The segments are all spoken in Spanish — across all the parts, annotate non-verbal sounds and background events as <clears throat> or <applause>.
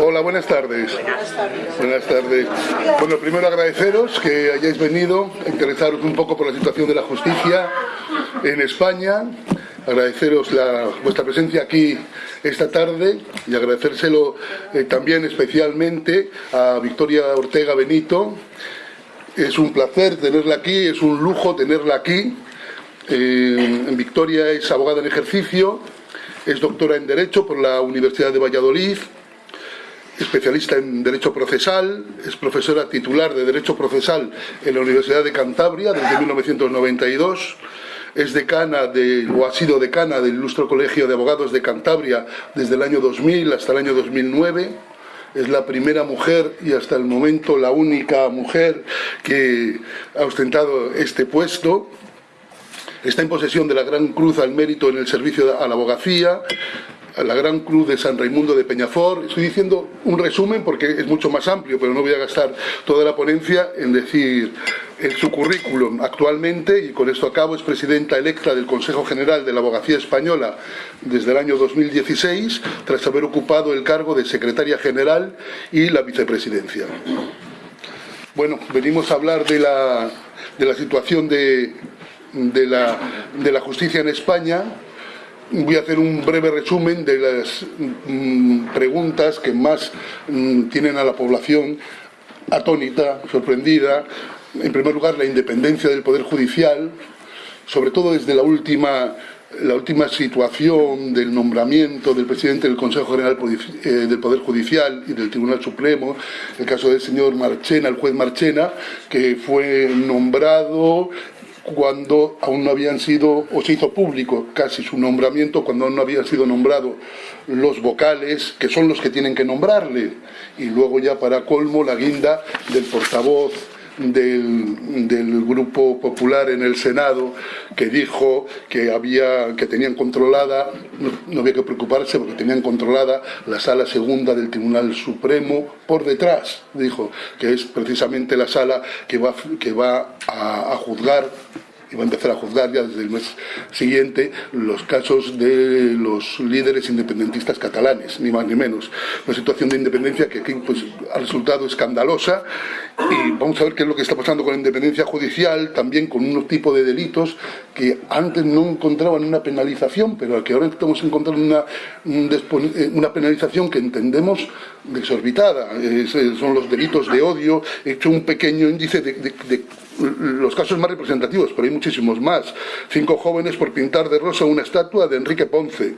Hola, buenas tardes. Buenas tardes. Bueno, primero agradeceros que hayáis venido, interesaros un poco por la situación de la justicia en España, agradeceros vuestra presencia aquí esta tarde y agradecérselo eh, también especialmente a Victoria Ortega Benito. Es un placer tenerla aquí, es un lujo tenerla aquí. Eh, Victoria es abogada en ejercicio, es doctora en Derecho por la Universidad de Valladolid, especialista en Derecho Procesal, es profesora titular de Derecho Procesal en la Universidad de Cantabria desde 1992, es decana de, o ha sido decana del Ilustre Colegio de Abogados de Cantabria desde el año 2000 hasta el año 2009, es la primera mujer y hasta el momento la única mujer que ha ostentado este puesto, está en posesión de la Gran Cruz al Mérito en el servicio a la abogacía, la Gran Cruz de San Raimundo de Peñafort. Estoy diciendo un resumen porque es mucho más amplio, pero no voy a gastar toda la ponencia en decir en su currículum actualmente, y con esto acabo, es presidenta electa del Consejo General de la Abogacía Española desde el año 2016, tras haber ocupado el cargo de secretaria general y la vicepresidencia. Bueno, venimos a hablar de la, de la situación de, de, la, de la justicia en España, Voy a hacer un breve resumen de las mm, preguntas que más mm, tienen a la población atónita, sorprendida. En primer lugar, la independencia del Poder Judicial, sobre todo desde la última, la última situación del nombramiento del presidente del Consejo General eh, del Poder Judicial y del Tribunal Supremo, el caso del señor Marchena, el juez Marchena, que fue nombrado cuando aún no habían sido, o se hizo público casi su nombramiento, cuando aún no habían sido nombrados los vocales, que son los que tienen que nombrarle, y luego ya para colmo la guinda del portavoz del, del, Grupo Popular en el Senado que dijo que, había, que tenían controlada, no, había que preocuparse porque tenían controlada la sala segunda del Tribunal Supremo por detrás, dijo, que es precisamente la sala que va, que va a, a juzgar y va a empezar a juzgar ya desde el mes siguiente los casos de los líderes independentistas catalanes, ni más ni menos. Una situación de independencia que aquí pues, ha resultado escandalosa y vamos a ver qué es lo que está pasando con la independencia judicial, también con unos tipos de delitos que antes no encontraban una penalización, pero que ahora estamos encontrando una, eh, una penalización que entendemos desorbitada. son los delitos de odio. He hecho un pequeño índice de los casos más representativos, pero hay muchísimos más. Cinco jóvenes por pintar de rosa una estatua de Enrique Ponce.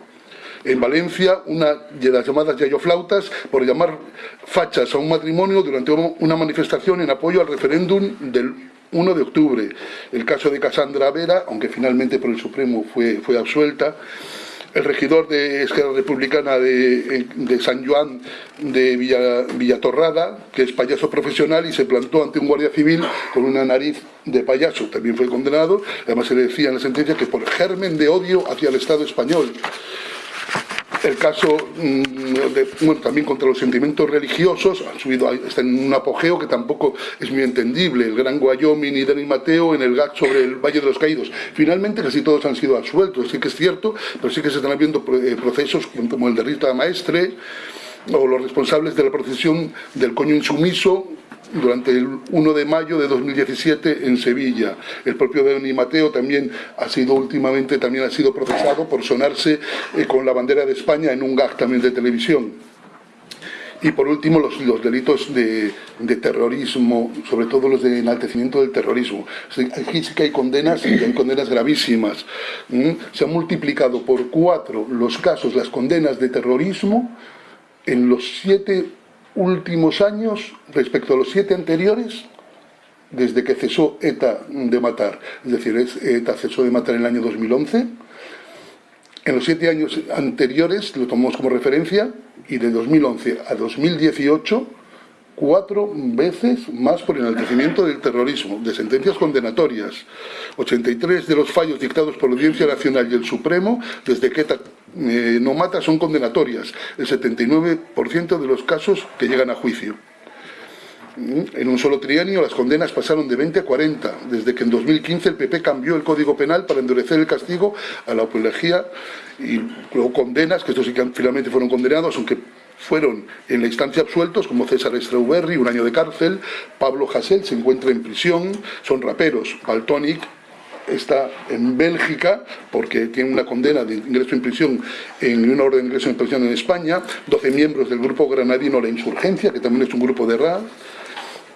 En Valencia, una de las llamadas yayoflautas por llamar fachas a un matrimonio durante una manifestación en apoyo al referéndum del 1 de octubre. El caso de Casandra Vera, aunque finalmente por el Supremo fue, fue absuelta, el regidor de Esquerra Republicana de, San Juan de Villa, Villatorrada, que es payaso profesional y se plantó ante un guardia civil con una nariz de payaso. También fue condenado, además se le decía en la sentencia que por germen de odio hacia el Estado español el caso mm, bueno, también contra los sentimientos religiosos han subido, está en un apogeo que tampoco es muy entendible. El Gran Wyoming y Dani Mateo en el GAC sobre el Valle de los Caídos. Finalmente casi todos han sido absueltos, sí que es cierto, pero sí que se están habiendo eh, procesos como el de Rita Maestre o los responsables de la procesión del coño insumiso durante el 1 de mayo de 2017 en Sevilla. El propio Dani Mateo también ha sido últimamente también ha sido procesado por sonarse eh, con la bandera de España en un gag también de televisión. Y por último, los, delitos de, terrorismo, sobre todo los de enaltecimiento del terrorismo. Aquí sí que hay condenas, y hay condenas gravísimas. Se han multiplicado por cuatro los casos, las condenas de terrorismo, en los siete últimos años respecto a los siete anteriores desde que cesó ETA de matar. Es decir, ETA cesó de matar en el año 2011. En los siete años anteriores, lo tomamos como referencia, y de 2011 a 2018 cuatro veces más por enaltecimiento del terrorismo, de sentencias condenatorias. 83 de los fallos dictados por la Audiencia Nacional y el Supremo, desde que eh, no mata, son condenatorias. El 79% de los casos que llegan a juicio. En un solo trienio las condenas pasaron de 20 a 40, desde que en 2015 el PP cambió el Código Penal para endurecer el castigo a la apología y luego condenas, que estos sí que finalmente fueron condenados, aunque fueron en la instancia absueltos, como César Strawberry, un año de cárcel, Pablo Hassel se encuentra en prisión, son raperos, Baltonic está en Bélgica porque tiene una condena de ingreso en prisión en una orden de ingreso en prisión en España, 12 miembros del grupo granadino La Insurgencia, que también es un grupo de RA,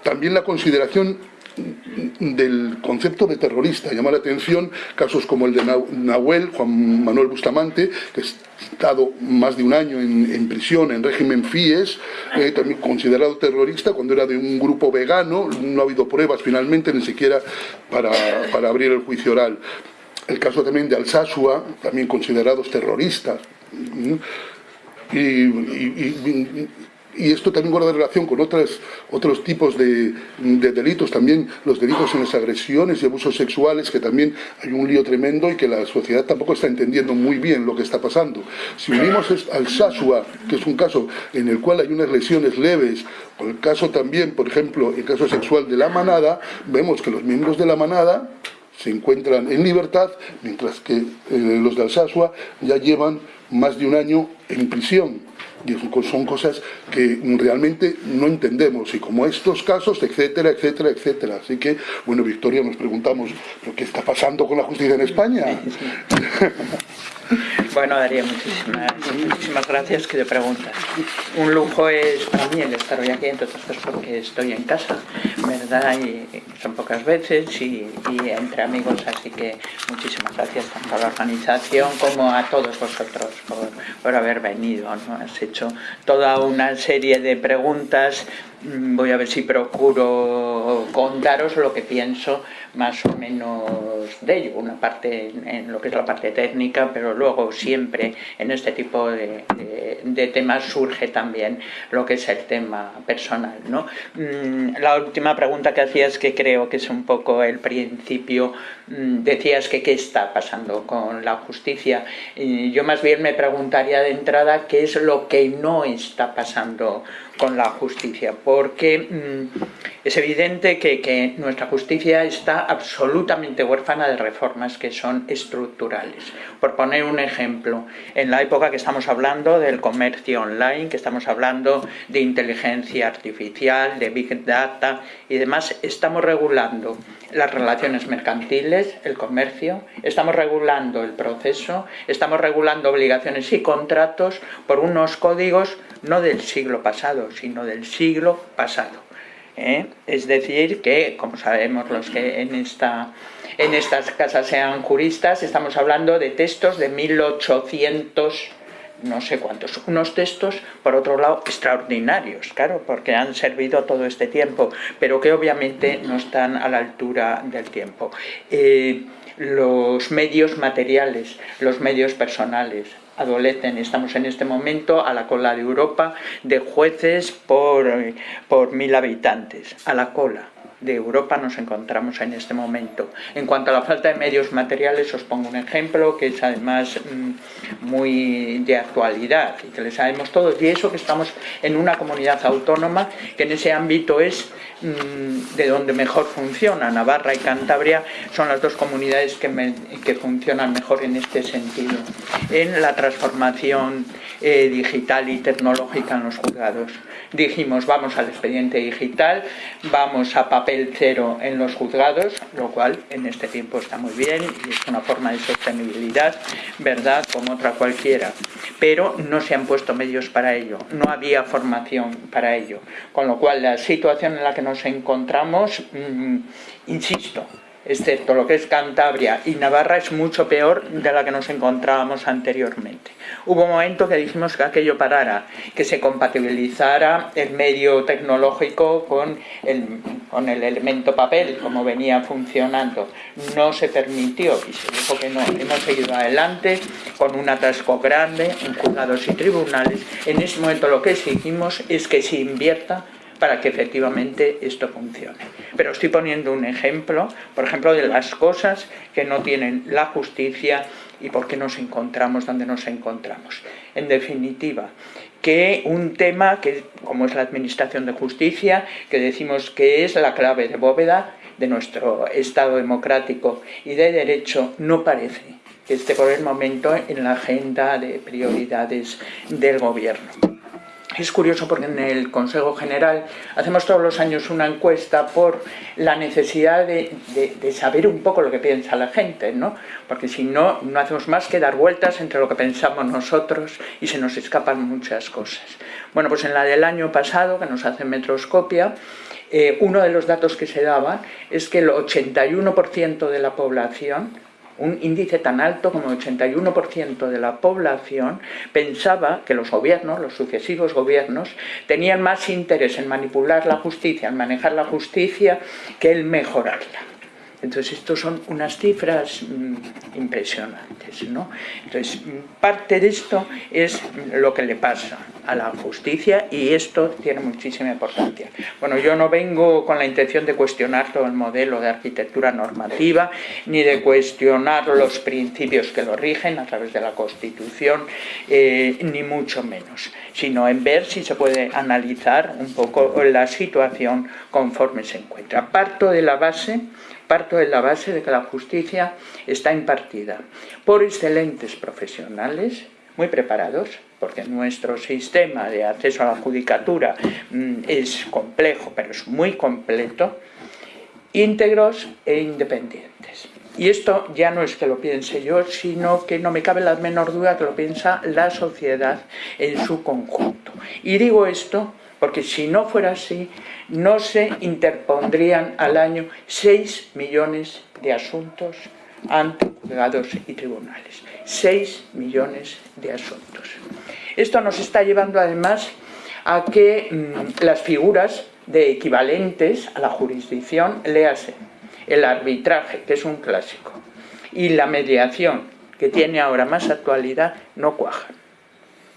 también la consideración del concepto de terrorista. Llama la atención casos como el de Nahuel, Juan Manuel Bustamante, que ha estado más de un año en, prisión en régimen FIES, eh, también considerado terrorista cuando era de un grupo vegano, no ha habido pruebas finalmente ni siquiera para, abrir el juicio oral. El caso también de Alsasua, también considerados terroristas. y y esto también guarda relación con otras, otros tipos de, delitos, también los delitos en las agresiones y abusos sexuales, que también hay un lío tremendo y que la sociedad tampoco está entendiendo muy bien lo que está pasando. Si unimos al Sasua, que es un caso en el cual hay unas lesiones leves, o el caso también, por ejemplo, el caso sexual de la manada, vemos que los miembros de la manada se encuentran en libertad, mientras que eh, los de Alsasua ya llevan más de un año en prisión son cosas que realmente no entendemos y como estos casos, etcétera, etcétera, etcétera. Así que, bueno, Victoria, nos preguntamos, qué está pasando con la justicia en España? <laughs> Bueno, Daría, muchísimas, muchísimas gracias que te preguntas. Un lujo es para mí el estar hoy aquí, entre otras cosas porque estoy en casa, ¿verdad? Y son pocas veces y, entre amigos, así que muchísimas gracias tanto a la organización como a todos vosotros por, haber venido. ¿no? Has hecho toda una serie de preguntas Mm, voy a ver si procuro contaros lo que pienso más o menos de ello, una parte en lo que es la parte técnica, pero luego siempre en este tipo de, temas surge también lo que es el tema personal. ¿no? Mm, la última pregunta que hacías, que creo que es un poco el principio, mm, decías que qué está pasando con la justicia. Yo más bien me preguntaría de entrada qué es lo que no está pasando con la justicia, porque mm, es evidente que, nuestra justicia está absolutamente huérfana de reformas que son estructurales. Por poner un ejemplo, en la época que estamos hablando del comercio online, que estamos hablando de inteligencia artificial, de big data y demás, estamos regulando las relaciones mercantiles, el comercio, estamos regulando el proceso, estamos regulando obligaciones y contratos por unos códigos no del siglo pasado, sino del siglo pasado. ¿Eh? Es decir, que, como sabemos los que en, esta, en estas casas sean juristas, estamos hablando de textos de 1800 no sé cuántos, unos textos, por otro lado, extraordinarios, claro, porque han servido todo este tiempo, pero que obviamente no están a la altura del tiempo. Eh, los medios materiales, los medios personales, adolecen, estamos en este momento a la cola de Europa de jueces por, por mil habitantes, a la cola de Europa nos encontramos en este momento. En cuanto a la falta de medios materiales, os pongo un ejemplo que es además mm, muy de actualidad y que le sabemos todos, y eso que estamos en una comunidad autónoma que en ese ámbito es mm, de donde mejor funciona. Navarra y Cantabria son las dos comunidades que, que funcionan mejor en este sentido, en la transformación eh, digital y tecnológica en los juzgados. Dijimos, vamos al expediente digital, vamos a papel cero en los juzgados, lo cual en este tiempo está muy bien y es una forma de sostenibilidad, ¿verdad?, como otra cualquiera. Pero no se han puesto medios para ello, no había formación para ello. Con lo cual, la situación en la que nos encontramos, mm, insisto, excepto lo que es Cantabria y Navarra, es mucho peor de la que nos encontrábamos anteriormente. Hubo un momento que dijimos que aquello parara, que se compatibilizara el medio tecnológico con el, con el elemento papel, como venía funcionando. No se permitió y se dijo que no. Hemos seguido adelante con un atasco grande en juzgados y tribunales. En ese momento lo que exigimos es que se invierta para que efectivamente esto funcione. Pero estoy poniendo un ejemplo, por ejemplo, de las cosas que no tienen la justicia y por qué nos encontramos donde nos encontramos. En definitiva, que un tema que, como es la administración de justicia, que decimos que es la clave de bóveda de nuestro Estado democrático y de derecho, no parece que esté por el momento en la agenda de prioridades del gobierno. Es curioso porque en el Consejo General hacemos todos los años una encuesta por la necesidad de, saber un poco lo que piensa la gente, ¿no? Porque si no, no hacemos más que dar vueltas entre lo que pensamos nosotros y se nos escapan muchas cosas. Bueno, pues en la del año pasado, que nos hace Metroscopia, eh, uno de los datos que se daba es que el 81% de la población un índice tan alto como el 81% de la población pensaba que los gobiernos, los sucesivos gobiernos, tenían más interés en manipular la justicia, en manejar la justicia, que en mejorarla. Entonces, estos son unas cifras mm, impresionantes. ¿no? Entonces, parte de esto es lo que le pasa a la justicia y esto tiene muchísima importancia. Bueno, yo no vengo con la intención de cuestionar todo el modelo de arquitectura normativa, ni de cuestionar los principios que lo rigen a través de la Constitución, eh, ni mucho menos, sino en ver si se puede analizar un poco la situación conforme se encuentra. Parto de la base Parto de la base de que la justicia está impartida por excelentes profesionales, muy preparados, porque nuestro sistema de acceso a la judicatura mm, es complejo, pero es muy completo, íntegros e independientes. Y esto ya no es que lo piense yo, sino que no me cabe la menor duda que lo piensa la sociedad en su conjunto. Y digo esto porque si no fuera así, no se interpondrían al año 6 millones de asuntos ante juzgados y tribunales. 6 millones de asuntos. Esto nos está llevando además a que mm, las figuras de equivalentes a la jurisdicción, léase, el arbitraje, que es un clásico, y la mediación, que tiene ahora más actualidad, no cuajan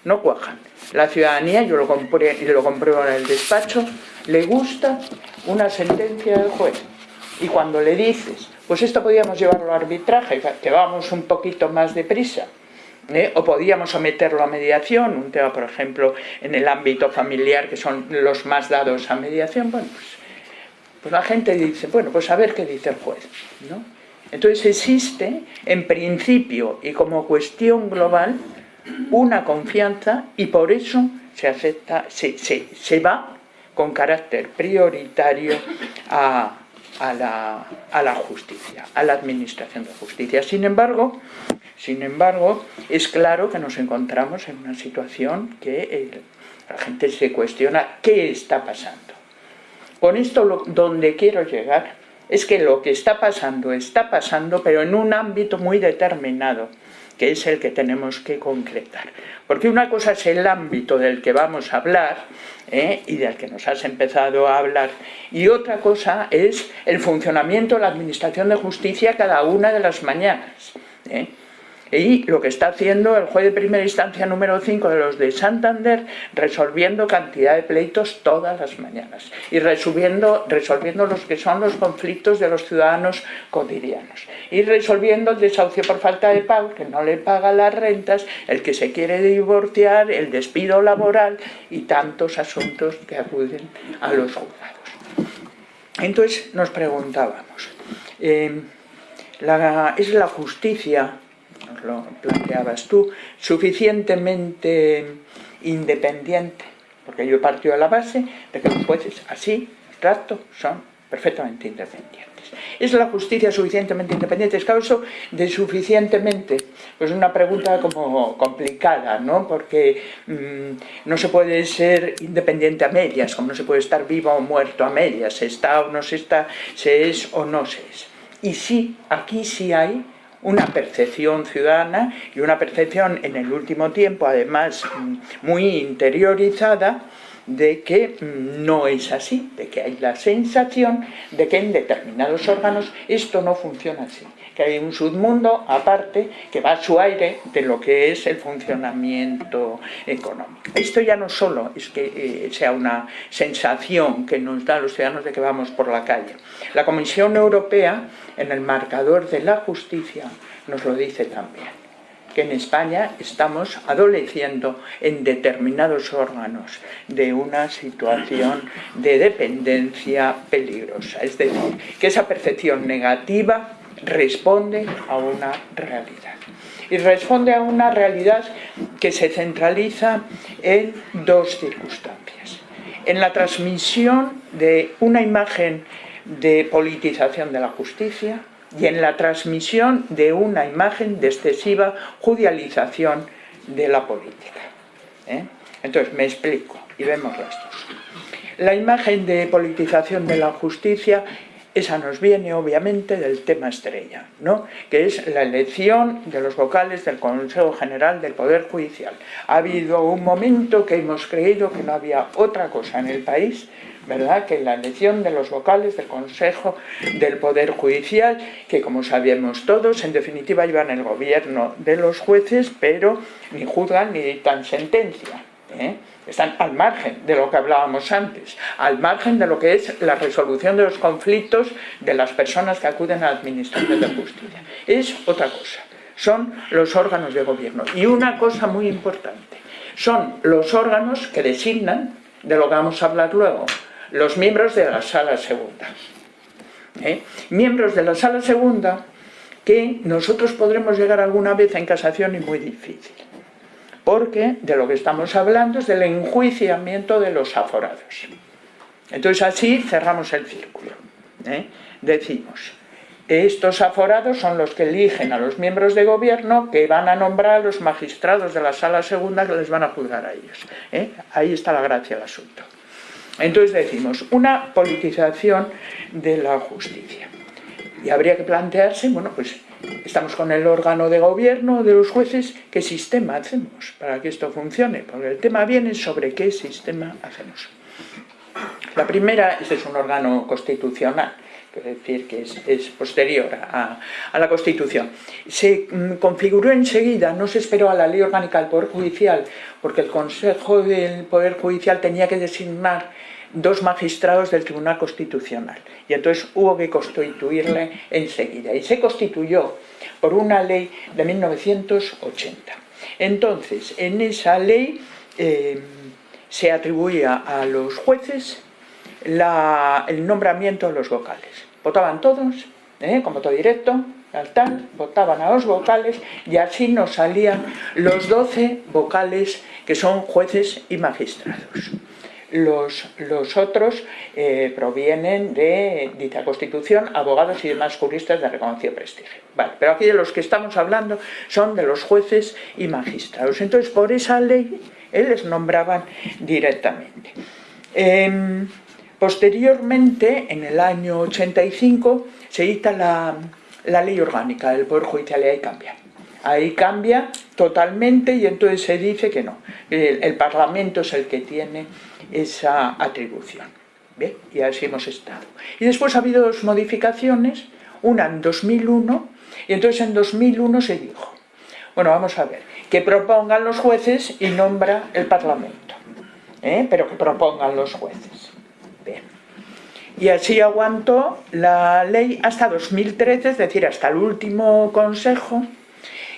no cuajan. La ciudadanía, yo lo, lo compruebo en el despacho, le gusta una sentencia del juez. Y cuando le dices, pues esto podíamos llevarlo a arbitraje, que vamos un poquito más deprisa, ¿eh? o podíamos someterlo a mediación, un tema, por ejemplo, en el ámbito familiar, que son los más dados a mediación, bueno, pues, pues la gente dice, bueno, pues a ver qué dice el juez, ¿no? Entonces existe, en principio y como cuestión global, una confianza y por eso se acepta, se, se, va con carácter prioritario a, la, justicia, a la administración de justicia. Sin embargo, sin embargo, es claro que nos encontramos en una situación que la gente se cuestiona qué está pasando. Con esto donde quiero llegar es que lo que está pasando está pasando, pero en un ámbito muy determinado que es el que tenemos que concretar. Porque una cosa es el ámbito del que vamos a hablar ¿eh? y del que nos has empezado a hablar, y otra cosa es el funcionamiento de la Administración de Justicia cada una de las mañanas. ¿eh? Y lo que está haciendo el juez de primera instancia número 5 de los de Santander, resolviendo cantidad de pleitos todas las mañanas y resolviendo, resolviendo los que son los conflictos de los ciudadanos cotidianos y resolviendo el desahucio por falta de pago, que no le paga las rentas, el que se quiere divorciar, el despido laboral y tantos asuntos que acuden a los juzgados. Entonces nos preguntábamos, eh, ¿es la justicia lo planteabas tú, suficientemente independiente, porque yo he partido de la base de que los jueces así, trato, son perfectamente independientes. ¿Es la justicia suficientemente independiente? Es causa de suficientemente, pues una pregunta como complicada, ¿no? Porque mm, no se puede ser independiente a medias, como no se puede estar vivo o muerto a medias, se está o no se está, se es o no se es. Y sí, aquí sí hay una percepción ciudadana y una percepción en el último tiempo, además muy interiorizada, de que no es así, de que hay la sensación de que en determinados órganos esto no funciona así, que hay un submundo aparte que va a su aire de lo que es el funcionamiento económico. Esto ya no solo es que eh, sea una sensación que nos da a los ciudadanos de que vamos por la calle. La Comisión Europea en el marcador de la justicia nos lo dice también, que en España estamos adoleciendo en determinados órganos de una situación de dependencia peligrosa. Es decir, que esa percepción negativa responde a una realidad. y responde a una realidad que se centraliza en dos circunstancias. En la transmisión de una imagen de politización de la justicia y en la transmisión de una imagen de excesiva judicialización de la política. ¿eh? Entonces, me explico y vemos las dos. La imagen de politización de la justicia esa nos viene obviamente del tema estrella, ¿no? que es la elección de los vocales del Consejo General del Poder Judicial. Ha habido un momento que hemos creído que no había otra cosa en el país ¿verdad? que la elección de los vocales del Consejo del Poder Judicial, que como sabemos todos, en definitiva llevan el gobierno de los jueces, pero ni juzgan ni dictan sentencia. ¿eh? Están al margen de lo que hablábamos antes, al margen de lo que es la resolución de los conflictos de las personas que acuden a la Administración de Justicia. Es otra cosa, son los órganos de gobierno. Y una cosa muy importante, son los órganos que designan, de lo que vamos a hablar luego, los miembros de la Sala Segunda. ¿Eh? Miembros de la Sala Segunda que nosotros podremos llegar alguna vez en casación y muy difícil porque de lo que estamos hablando es del enjuiciamiento de los aforados. Entonces así cerramos el círculo. ¿eh? Decimos, estos aforados son los que eligen a los miembros de gobierno que van a nombrar a los magistrados de la sala segunda que les van a juzgar a ellos. ¿eh? Ahí está la gracia del asunto. Entonces decimos, una politización de la justicia. Y habría que plantearse, bueno, pues estamos con el órgano de gobierno de los jueces, ¿qué sistema hacemos para que esto funcione? Porque el tema viene sobre qué sistema hacemos. La primera, este es un órgano constitucional, es decir, que es, posterior a, la Constitución. Se mm, configuró enseguida, no se esperó a la ley orgánica del Poder Judicial, porque el Consejo del Poder Judicial tenía que designar dos magistrados del Tribunal Constitucional y entonces hubo que constituirle enseguida y se constituyó por una ley de 1980. Entonces, en esa ley eh, se atribuía a los jueces el nombramiento de los vocales. Votaban todos, ¿eh? con voto directo, al tal, votaban a los vocales y así nos salían los 12 vocales que son jueces y magistrados los, los otros eh, provienen de dicha constitución, abogados y demás juristas de reconocido prestigio. Vale, pero aquí de los que estamos hablando son de los jueces y magistrados. Entonces, por esa ley, él les nombraban directamente. Em, posteriormente, en el año 85, se dicta la, la ley orgánica del Poder Judicial y ahí cambia. Ahí cambia totalmente y entonces se dice que no, el Parlamento es el que tiene esa atribución. ¿Bien? Y así hemos estado. Y después ha habido dos modificaciones, una en 2001, y entonces en 2001 se dijo, bueno, vamos a ver, que propongan los jueces y nombra el Parlamento, ¿eh? pero que propongan los jueces. Bien. Y así aguantó la ley hasta 2013, es decir, hasta el último consejo,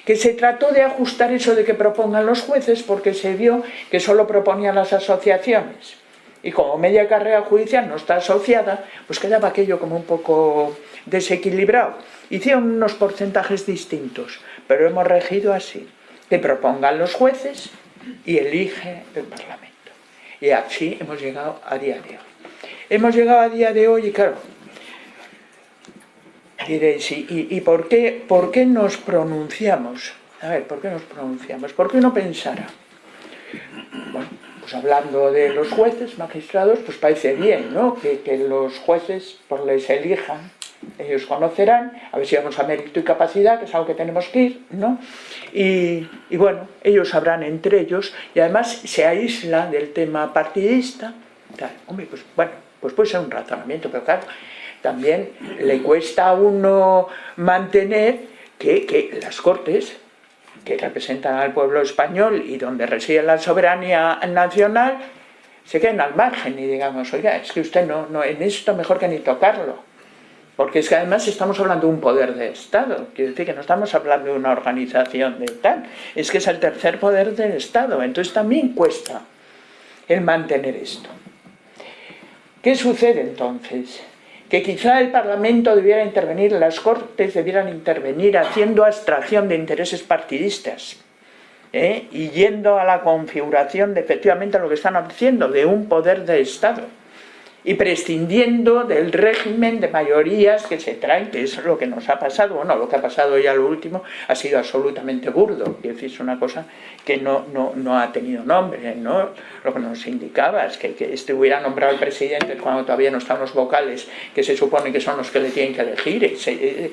que se trató de ajustar eso de que propongan los jueces porque se vio que solo proponían las asociaciones. Y como media carrera judicial no está asociada, pues quedaba aquello como un poco desequilibrado. Hicieron unos porcentajes distintos, pero hemos regido así, que propongan los jueces y elige el Parlamento. Y así hemos llegado a día de hoy. Hemos llegado a día de hoy y claro, Diréis, ¿y, por, qué, por qué nos pronunciamos? A ver, ¿por qué nos pronunciamos? ¿Por qué uno pensara? Bueno, pues hablando de los jueces, magistrados, pues parece bien, ¿no? Que, los jueces pues les elijan, ellos conocerán, a ver si vamos a mérito y capacidad, que es algo que tenemos que ir, ¿no? Y, y bueno, ellos sabrán entre ellos, y además se aísla del tema partidista, hombre, pues bueno, pues puede ser un razonamiento, pero claro, también le cuesta a uno mantener que, las Cortes, que representan al pueblo español y donde reside la soberanía nacional, se queden al margen y digamos, oiga, es que usted no, no, en esto mejor que ni tocarlo. Porque es que además estamos hablando de un poder de Estado, quiere decir que no estamos hablando de una organización de tal, es que es el tercer poder del Estado, entonces también cuesta el mantener esto. ¿Qué sucede entonces? Que quizá el Parlamento debiera intervenir, las Cortes debieran intervenir haciendo abstracción de intereses partidistas ¿eh? y yendo a la configuración de efectivamente lo que están haciendo, de un poder de Estado y prescindiendo del régimen de mayorías que se traen, que es lo que nos ha pasado, bueno, lo que ha pasado ya lo último ha sido absolutamente burdo, decir, es una cosa que no, no, ha tenido nombre, ¿no? Lo que nos indicaba es que, que este hubiera nombrado al presidente cuando todavía no están los vocales, que se supone que son los que le tienen que elegir, eh,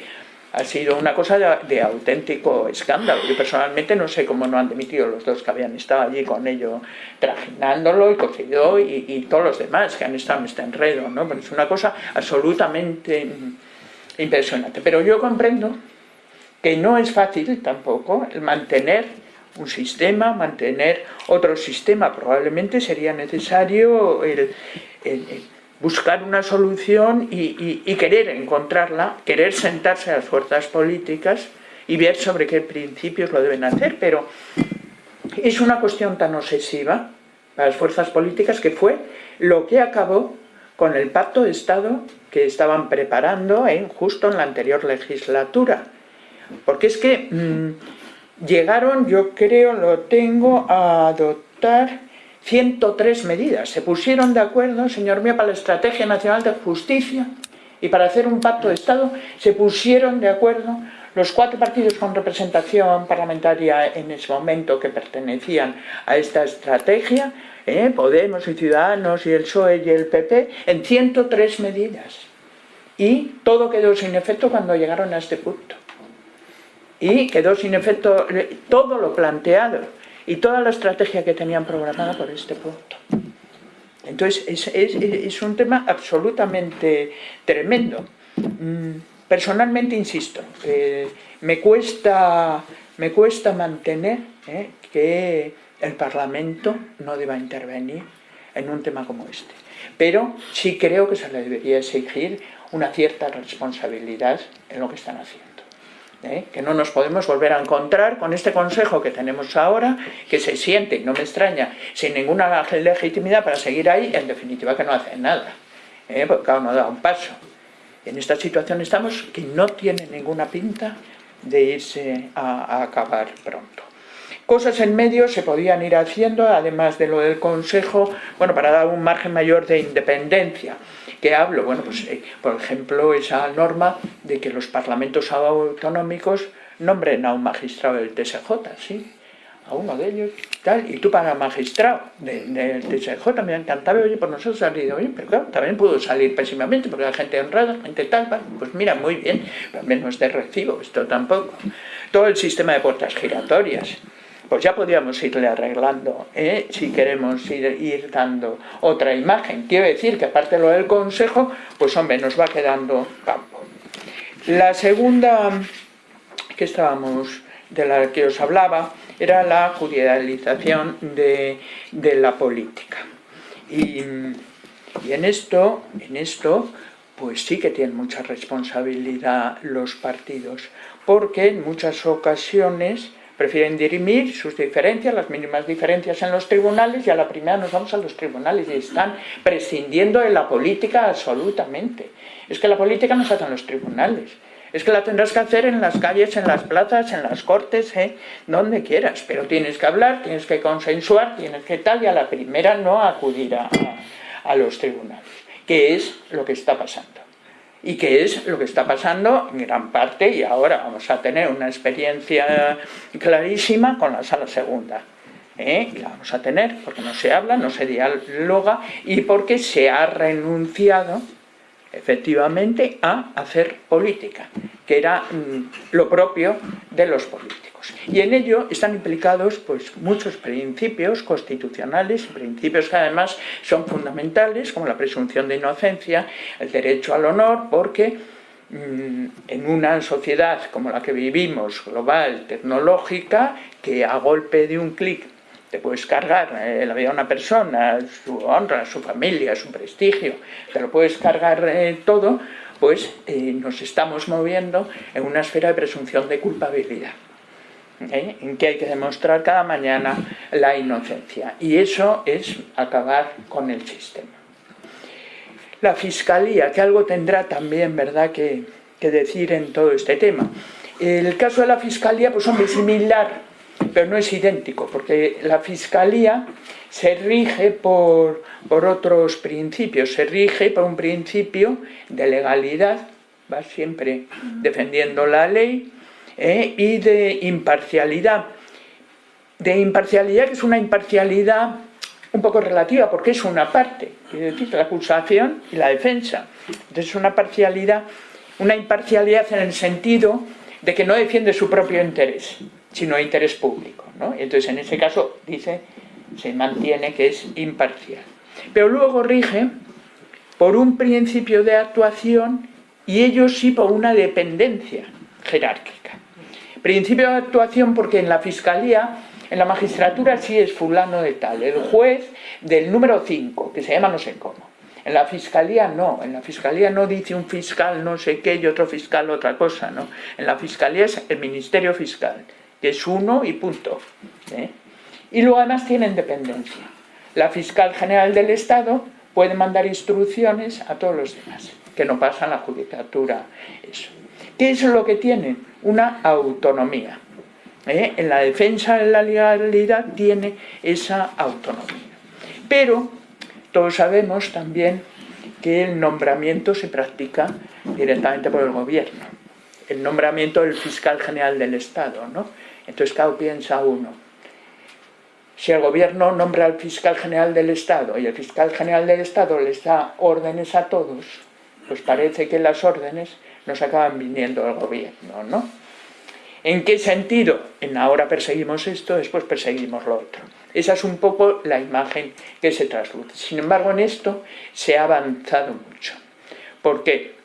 ha sido una cosa de, auténtico escándalo. Yo personalmente no sé cómo no han dimitido los dos que habían estado allí con ello trajinándolo y cocido y, todos los demás que han estado en este enredo, ¿no? Es una cosa absolutamente impresionante. Pero yo comprendo que no es fácil tampoco el mantener un sistema, mantener otro sistema. Probablemente sería necesario el buscar una solución y, querer encontrarla, querer sentarse a las fuerzas políticas y ver sobre qué principios lo deben hacer, pero es una cuestión tan obsesiva para las fuerzas políticas que fue lo que acabó con el pacto de Estado que estaban preparando justo en la anterior legislatura. Porque es que mm, llegaron, yo creo, lo tengo, a adoptar 103 medidas. Se pusieron de acuerdo, señor mío, para la Estrategia Nacional de Justicia y para hacer un pacto de Estado se pusieron de acuerdo los cuatro partidos con representación parlamentaria en ese momento que pertenecían a esta estrategia, ¿eh? Podemos y Ciudadanos y el PSOE y el PP, en 103 medidas. Y todo quedó sin efecto cuando llegaron a este punto. Y quedó sin efecto eh, todo lo planteado y toda la estrategia que tenían programada por este punto. Entonces, es, un tema absolutamente tremendo. Mm, personalmente, insisto, me, cuesta, me cuesta mantener eh, que el Parlamento no deba intervenir en un tema como este. Pero sí creo que se le debería exigir una cierta responsabilidad en lo que están haciendo. ¿Eh? que no nos podemos volver a encontrar con este consejo que tenemos ahora, que se siente, no me extraña, sin ninguna legitimidad para seguir ahí, en definitiva que no hace nada, ¿eh? porque cada uno da un paso. En esta situación estamos que no tiene ninguna pinta de irse a acabar pronto. Cosas en medio se podían ir haciendo, además de lo del Consejo, bueno, para dar un margen mayor de independencia. ¿Qué hablo? Bueno, pues, eh, por ejemplo, esa norma de que los parlamentos autonómicos nombren a un magistrado del TSJ, ¿sí? a uno de ellos, tal, y tú para magistrado del TSJ me encantaba, oye, por nosotros salido bien, pero claro, también pudo salir pésimamente, porque la gente honrada, gente tal, pues mira, muy bien, pero menos de recibo, esto tampoco. Todo el sistema de puertas giratorias, pues ya podríamos irle arreglando, ¿eh? si queremos ir, dando otra imagen. Quiero decir que aparte de lo del consejo, pues hombre, nos va quedando campo. La segunda que estábamos, de la que os hablaba, era la judicialización de, la política. Y, y, en esto, en esto, pues sí que tienen mucha responsabilidad los partidos, porque en muchas ocasiones prefieren dirimir sus diferencias, las mínimas diferencias en los tribunales y a la primera nos vamos a los tribunales y están prescindiendo de la política absolutamente. Es que la política no se hace en los tribunales, es que la tendrás que hacer en las calles, en las plazas, en las cortes, ¿eh? donde quieras, pero tienes que hablar, tienes que consensuar, tienes que tal y a la primera no acudir a los tribunales, que es lo que está pasando y que es lo que está pasando en gran parte y ahora vamos a tener una experiencia clarísima con la sala segunda. ¿eh? Y la vamos a tener porque no se habla, no se dialoga y porque se ha renunciado efectivamente a hacer política, que era mm, lo propio de los políticos. Y en ello están implicados pues, muchos principios constitucionales, principios que además son fundamentales, como la presunción de inocencia, el derecho al honor, porque mm, en una sociedad como la que vivimos, global, tecnológica, que a golpe de un clic te puedes cargar eh, la vida de una persona, su honra, su familia, su prestigio, te lo puedes cargar eh, todo, pues eh, nos estamos moviendo en una esfera de presunción de culpabilidad. en que hay que demostrar cada mañana la inocencia y eso es acabar con el sistema. la Fiscalía, que algo tendrá también, ¿verdad?, que, que decir en todo este tema. El caso de la Fiscalía, pues hombre, similar, pero no es idéntico, porque la Fiscalía se rige por, otros principios, se rige por un principio de legalidad, va siempre defendiendo la ley, ¿eh? y de imparcialidad. De imparcialidad, que es una imparcialidad un poco relativa, porque es una parte, es decir, la acusación y la defensa. Entonces es una parcialidad, una imparcialidad en el sentido de que no defiende su propio interés, sino interés público. ¿no? Entonces en ese caso dice, se mantiene que es imparcial. Pero luego rige por un principio de actuación y ellos sí por una dependencia jerárquica. Principio de actuación porque en la fiscalía, en la magistratura sí es fulano de tal, el juez del número 5, que se llama no sé cómo. En la fiscalía no, en la fiscalía no dice un fiscal no sé qué y otro fiscal otra cosa, ¿no? En la fiscalía es el ministerio fiscal, es uno y punto. ¿eh? Y luego además tienen dependencia. La fiscal general del Estado puede mandar instrucciones a todos los demás, que no pasan la judicatura eso. ¿Qué es lo que tienen? Una autonomía. ¿eh? En la defensa de la legalidad tiene esa autonomía. Pero todos sabemos también que el nombramiento se practica directamente por el gobierno. El nombramiento del fiscal general del Estado, ¿no? Entonces, claro, piensa uno, si el gobierno nombra al fiscal general del Estado y el fiscal general del Estado les da órdenes a todos, pues parece que las órdenes nos acaban viniendo del gobierno, ¿no? ¿En qué sentido? En ahora perseguimos esto, después perseguimos lo otro. Esa es un poco la imagen que se trasluce. Sin embargo, en esto se ha avanzado mucho. ¿Por qué?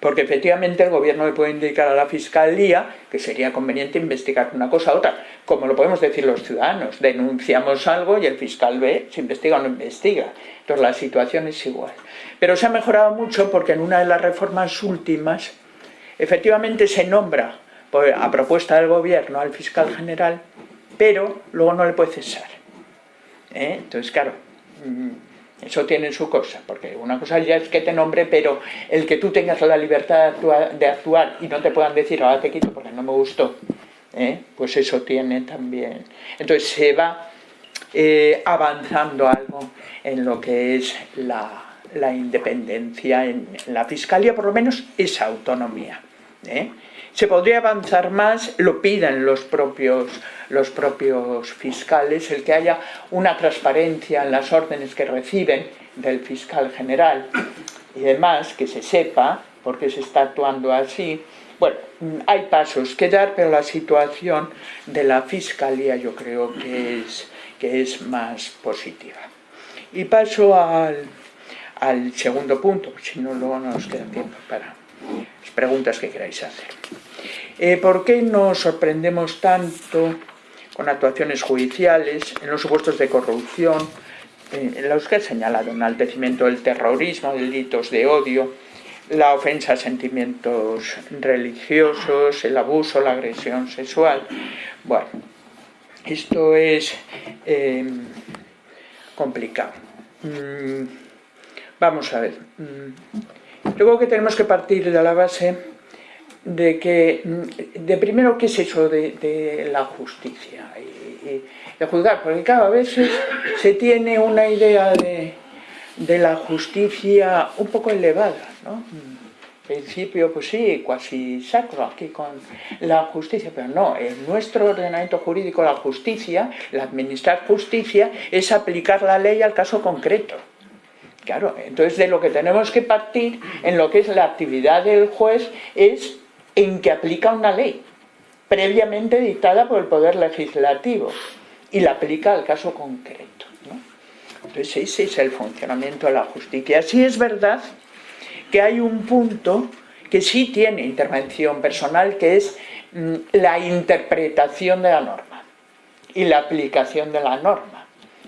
Porque efectivamente el gobierno le puede indicar a la fiscalía que sería conveniente investigar una cosa u otra, como lo podemos decir los ciudadanos. Denunciamos algo y el fiscal ve si investiga o no investiga. Entonces la situación es igual. Pero se ha mejorado mucho porque en una de las reformas últimas efectivamente se nombra a propuesta del gobierno al fiscal general pero luego no le puede cesar. ¿eh? Entonces, claro, mm, eso tiene su cosa, porque una cosa ya es que te nombre, pero el que tú tengas la libertad de actuar, y no te puedan decir, ahora te quito porque no me gustó, ¿eh? pues eso tiene también. Entonces se va eh, avanzando algo en lo que es la, independencia en, la fiscalía, por lo menos esa autonomía. Se podría avanzar más, lo piden los propios, los propios fiscales, el que haya una transparencia en las órdenes que reciben del fiscal general y demás, que se sepa por qué se está actuando así. Bueno, hay pasos que dar, pero la situación de la fiscalía yo creo que es, que es más positiva. Y paso al, segundo punto, si no luego no nos queda tiempo para preguntas que queráis hacer. Eh, ¿Por qué nos sorprendemos tanto con actuaciones judiciales en los supuestos de corrupción, eh, en los que he señalado enaltecimiento del terrorismo, delitos de odio, la ofensa a sentimientos religiosos, el abuso, la agresión sexual? Bueno, esto es eh, complicado. Mm, vamos a ver. Mm, luego que tenemos que partir de la base de que, de primero, ¿qué es eso de, la justicia? Y, de juzgar, porque cada vez se tiene una idea de, la justicia un poco elevada, ¿no? En principio, pues sí, casi sacro aquí con la justicia, pero no, en nuestro ordenamiento jurídico la justicia, la administrar justicia, es aplicar la ley al caso concreto. Claro, entonces de lo que tenemos que partir en lo que es la actividad del juez es en que aplica una ley previamente dictada por el Poder Legislativo y la aplica al caso concreto. Entonces ese es el funcionamiento de la justicia. Sí es verdad que hay un punto que sí tiene intervención personal, que es mm, la interpretación de la norma y la aplicación de la norma.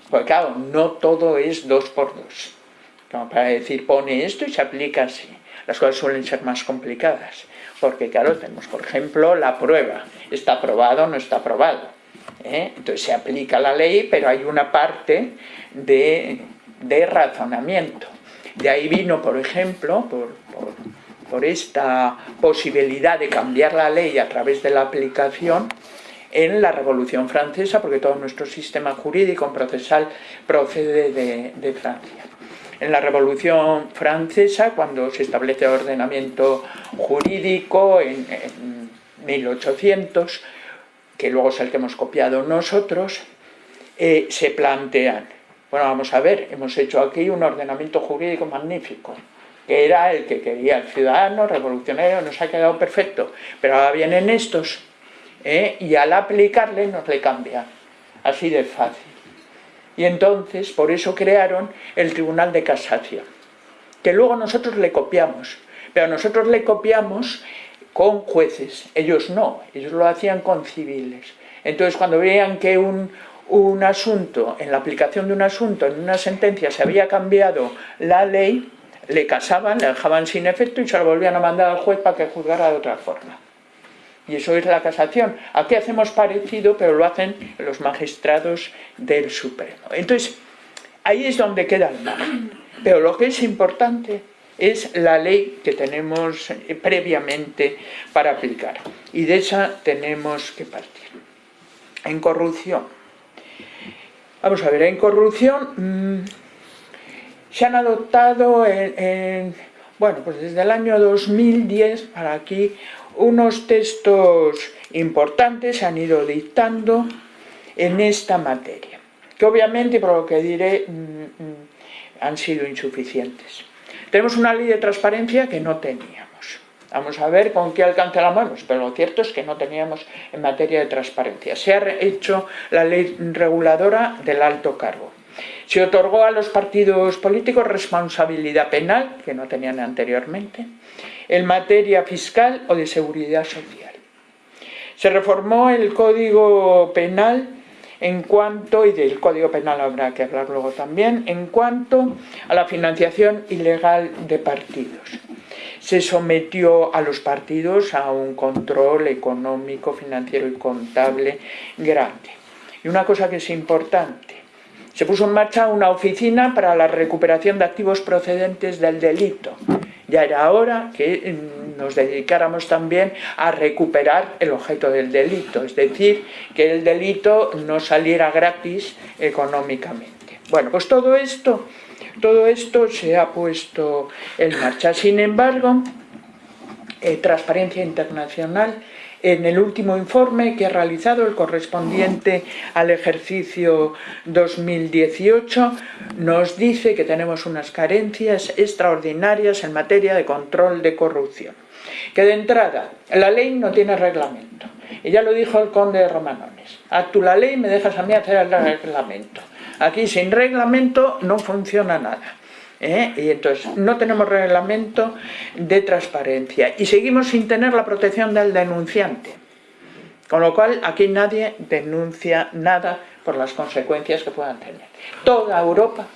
Porque claro, no todo es dos por dos. Para decir, pone esto y se aplica así. Las cosas suelen ser más complicadas porque claro, tenemos por ejemplo la prueba, está aprobado o no está aprobado. ¿eh? Entonces se aplica la ley, pero hay una parte de, razonamiento. De ahí vino, por ejemplo, por esta posibilidad de cambiar la ley a través de la aplicación, en la Revolución Francesa, porque todo nuestro sistema jurídico procesal procede de, Francia. En la Revolución Francesa, cuando se establece ordenamiento jurídico en, 1800, que luego es el que hemos copiado nosotros, eh, se plantean, bueno, vamos a ver, hemos hecho aquí un ordenamiento jurídico magnífico, que era el que quería el ciudadano revolucionario, nos ha quedado perfecto, pero ahora vienen estos ¿eh? y al aplicarle nos le cambia, así de fácil. Y entonces, por eso crearon el Tribunal de Casación, que luego nosotros le copiamos, pero nosotros le copiamos con jueces, ellos no, ellos lo hacían con civiles. Entonces, cuando veían que un, un asunto, en la aplicación de un asunto, en una sentencia, se había cambiado la ley, le casaban, le dejaban sin efecto y se lo volvían a mandar al juez para que juzgara de otra forma. Y eso es la casación. Aquí hacemos parecido, pero lo hacen los magistrados del Supremo. Entonces, ahí es donde queda el margen. Pero lo que es importante es la ley que tenemos eh, previamente para aplicar. Y de esa tenemos que partir. En corrupción. Vamos a ver, en corrupción mm, se han adoptado en, bueno, pues desde el año 2010 para aquí unos textos importantes han ido dictando en esta materia, que obviamente, por lo que diré, mm, mm, han sido insuficientes. Tenemos una ley de transparencia que no teníamos. Vamos a ver con qué alcance la movemos, pero lo cierto es que no teníamos en materia de transparencia. Se ha hecho la ley reguladora del alto cargo. Se otorgó a los partidos políticos responsabilidad penal, que no tenían anteriormente en materia fiscal o de seguridad social. Se reformó el Código Penal en cuanto, y del Código Penal habrá que hablar luego también, en cuanto a la financiación ilegal de partidos. Se sometió a los partidos a un control económico, financiero y contable grande. Y una cosa que es importante, se puso en marcha una oficina para la recuperación de activos procedentes del delito, ya era hora que mm, nos dedicáramos también a recuperar el objeto del delito, es decir, que el delito no saliera gratis económicamente. Bueno, pues todo esto, todo esto se ha puesto en marcha. Sin embargo, eh, Transparencia Internacional en el último informe que ha realizado el correspondiente al ejercicio 2018 nos dice que tenemos unas carencias extraordinarias en materia de control de corrupción. Que de entrada, la ley no tiene reglamento. Y ya lo dijo el conde de Romanones. A tú la ley me dejas a mí hacer el reglamento. Aquí sin reglamento no funciona nada. ¿Eh? y entonces no tenemos reglamento de transparencia y seguimos sin tener la protección del denunciante. Con lo cual aquí nadie denuncia nada por las consecuencias que puedan tener. Toda Europa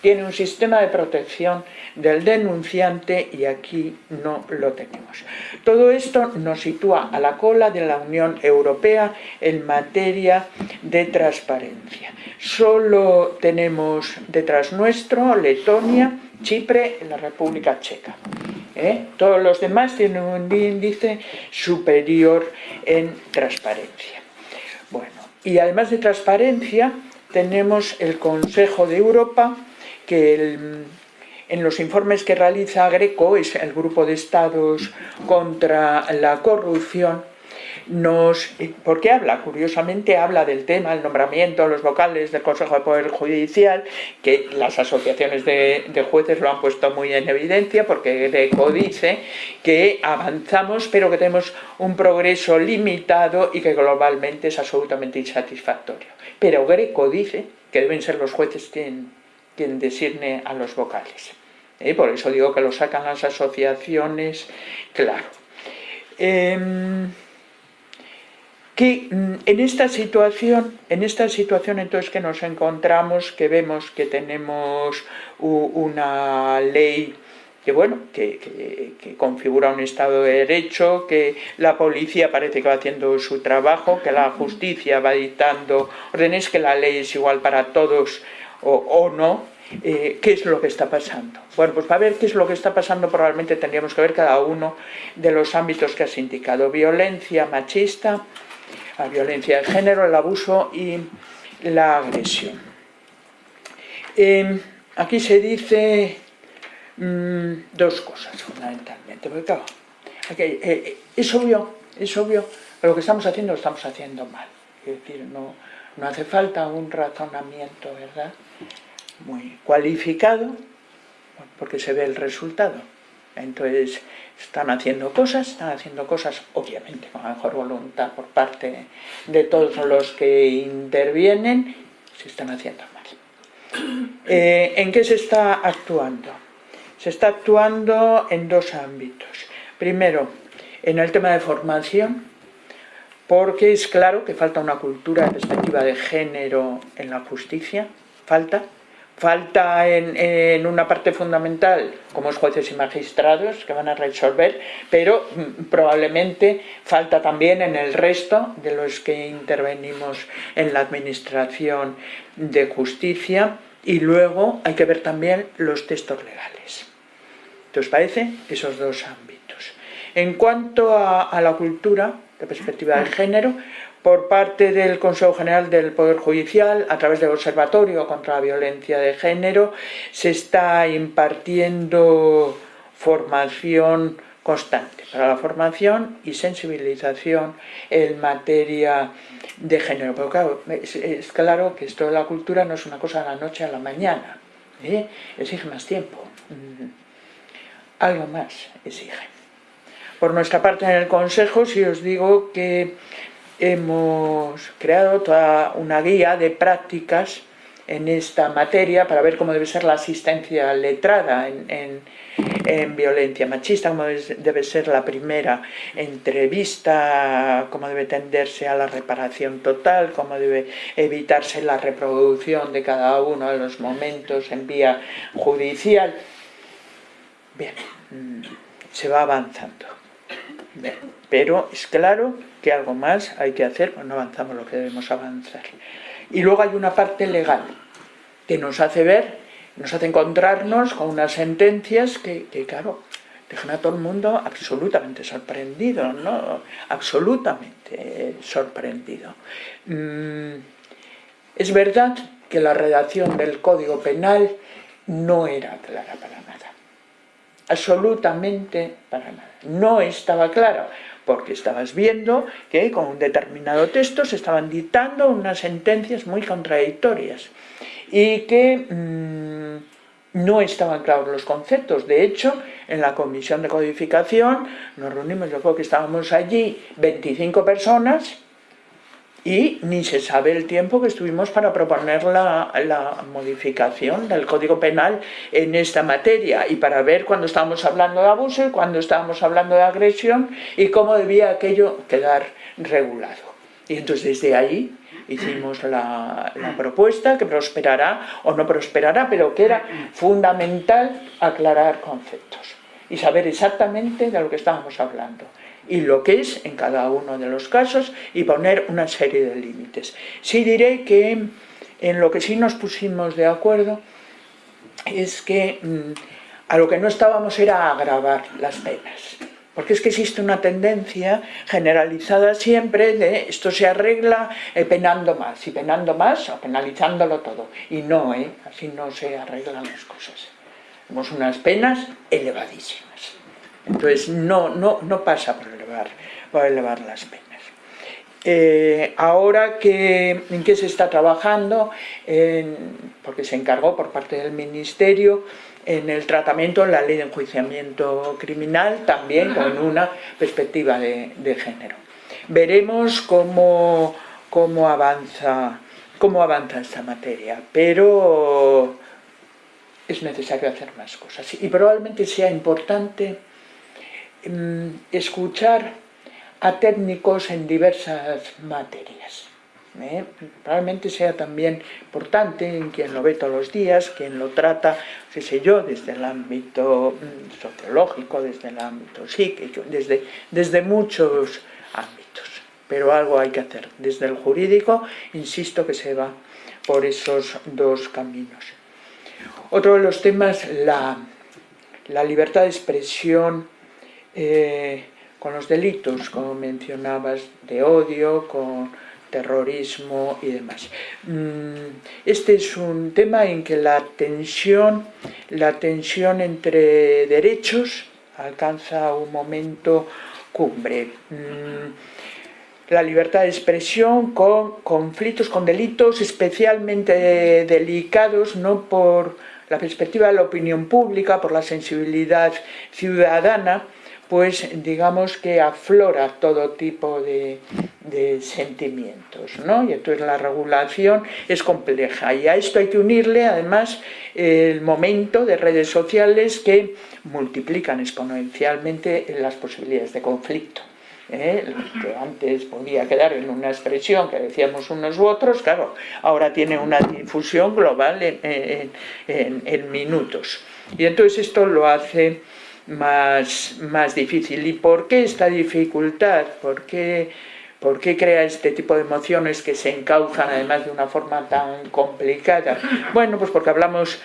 tiene un sistema de protección del denunciante y aquí no lo tenemos. Todo esto nos sitúa a la cola de la Unión Europea en materia de transparencia. Solo tenemos detrás nuestro Letonia, Chipre y la República Checa. ¿eh? Todos los demás tienen un índice superior en transparencia. Bueno, y además de transparencia tenemos el Consejo de Europa que en los informes que realiza Greco, es el grupo de estados contra la corrupción, nos, porque habla, curiosamente habla del tema, el nombramiento los vocales del Consejo de Poder Judicial, que las asociaciones de, de, jueces lo han puesto muy en evidencia, porque Greco dice que avanzamos, pero que tenemos un progreso limitado y que globalmente es absolutamente insatisfactorio. Pero Greco dice que deben ser los jueces quien quien designe a los vocales. ¿eh? Por eso digo que lo sacan las asociaciones, claro. Em, que mm, en esta situación, en esta situación entonces que nos encontramos, que vemos que tenemos una ley que bueno, que, que, configura un Estado de Derecho, que la policía parece que va haciendo su trabajo, que la justicia va dictando órdenes, que la ley es igual para todos o, no, eh, ¿qué es lo que está pasando? Bueno, pues para ver qué es lo que está pasando probablemente tendríamos que ver cada uno de los ámbitos que has indicado. Violencia machista, la violencia de género, el abuso y la agresión. Em, aquí se dice mm, dos cosas fundamentalmente, porque claro, eh, eh, es obvio, es obvio lo que estamos haciendo lo estamos haciendo mal. Es decir, no, no hace falta un razonamiento, ¿verdad? Muy cualificado, porque se ve el resultado. Entonces, están haciendo cosas, están haciendo cosas, obviamente, con la mejor voluntad por parte de todos los que intervienen, se están haciendo mal. <clears throat> Eh, ¿En qué se está actuando? Se está actuando en dos ámbitos. Primero, en el tema de formación, porque es claro que falta una cultura de perspectiva de género en la justicia, falta, falta en, una parte fundamental, como es jueces y magistrados, que van a resolver, pero mm, probablemente falta también en el resto de los que intervenimos en la administración de justicia, y luego hay que ver también los textos legales. ¿Te os parece? Esos dos ámbitos. En cuanto a la cultura, de perspectiva de género, por parte del Consejo General del Poder Judicial, a través del Observatorio contra la Violencia de Género, se está impartiendo formación constante para la formación y sensibilización en materia de género. Pero claro, es, claro que esto de la cultura no es una cosa de la noche a la mañana, ¿eh? exige más tiempo, mm. algo más exige. Por nuestra parte en el Consejo, si os digo que hemos creado toda una guía de prácticas en esta materia para ver cómo debe ser la asistencia letrada en, violencia machista, cómo debe ser la primera entrevista, cómo debe tenderse a la reparación total, cómo debe evitarse la reproducción de cada uno de los momentos en vía judicial. Bien, mm, se va avanzando. Pero es claro que algo más hay que hacer, pues no avanzamos lo que debemos avanzar. Y luego hay una parte legal que nos hace ver, nos hace encontrarnos con unas sentencias que, claro, dejan a todo el mundo absolutamente sorprendido, ¿no? Absolutamente sorprendido. Mm, es verdad que la redacción del Código Penal no era clara para nada. Absolutamente para nada no estaba claro, porque estabas viendo que con un determinado texto se estaban dictando unas sentencias muy contradictorias y que mm, no estaban claros los conceptos. De hecho, en la comisión de codificación nos reunimos, yo creo que estábamos allí 25 personas y ni se sabe el tiempo que estuvimos para proponer la, modificación del Código Penal en esta materia y para ver cuando estábamos hablando de abuso y cuando estábamos hablando de agresión y cómo debía aquello quedar regulado. Y entonces desde ahí hicimos la, propuesta que prosperará o no prosperará, pero que era fundamental aclarar conceptos y saber exactamente de lo que estábamos hablando y lo que es en cada uno de los casos y poner una serie de límites. Sí diré que en lo que sí nos pusimos de acuerdo es que mm, a lo que no estábamos era agravar las penas. Porque es que existe una tendencia generalizada siempre de esto se arregla eh, penando más, y penando más o penalizándolo todo. Y no, ¿eh? así no se arreglan las cosas. Tenemos unas penas elevadísimas. Entonces no, no, no pasa por elevar, por elevar las penas. Eh, ahora que, en qué se está trabajando, porque se encargó por parte del Ministerio en el tratamiento en la ley de enjuiciamiento criminal, también con una perspectiva de, género. Veremos cómo, cómo, avanza, cómo avanza esta materia, pero es necesario hacer más cosas y probablemente sea importante escuchar a técnicos en diversas materias. ¿eh? Probablemente sea también importante en quien lo ve todos los días, quien lo trata, qué sé yo, desde el ámbito mm, sociológico, desde el ámbito psíquico, desde, desde muchos ámbitos. Pero algo hay que hacer. Desde el jurídico, insisto que se va por esos dos caminos. Otro de los temas, la, la libertad de expresión eh, con los delitos, como mencionabas, de odio, con terrorismo y demás. Mm, este es un tema en que la tensión, la tensión entre derechos alcanza un momento cumbre. Mm, la libertad de expresión con conflictos, con delitos especialmente delicados, no por la perspectiva de la opinión pública, por la sensibilidad ciudadana, pues digamos que aflora todo tipo de, sentimientos, ¿no? Y entonces la regulación es compleja y a esto hay que unirle además el momento de redes sociales que multiplican exponencialmente las posibilidades de conflicto. ¿eh? que antes podía quedar en una expresión que decíamos unos u otros, claro, ahora tiene una difusión global en, minutos. Y entonces esto lo hace más, más difícil. ¿Y por qué esta dificultad? ¿Por qué, ¿Por qué crea este tipo de emociones que se encauzan además de una forma tan complicada? Bueno, pues porque hablamos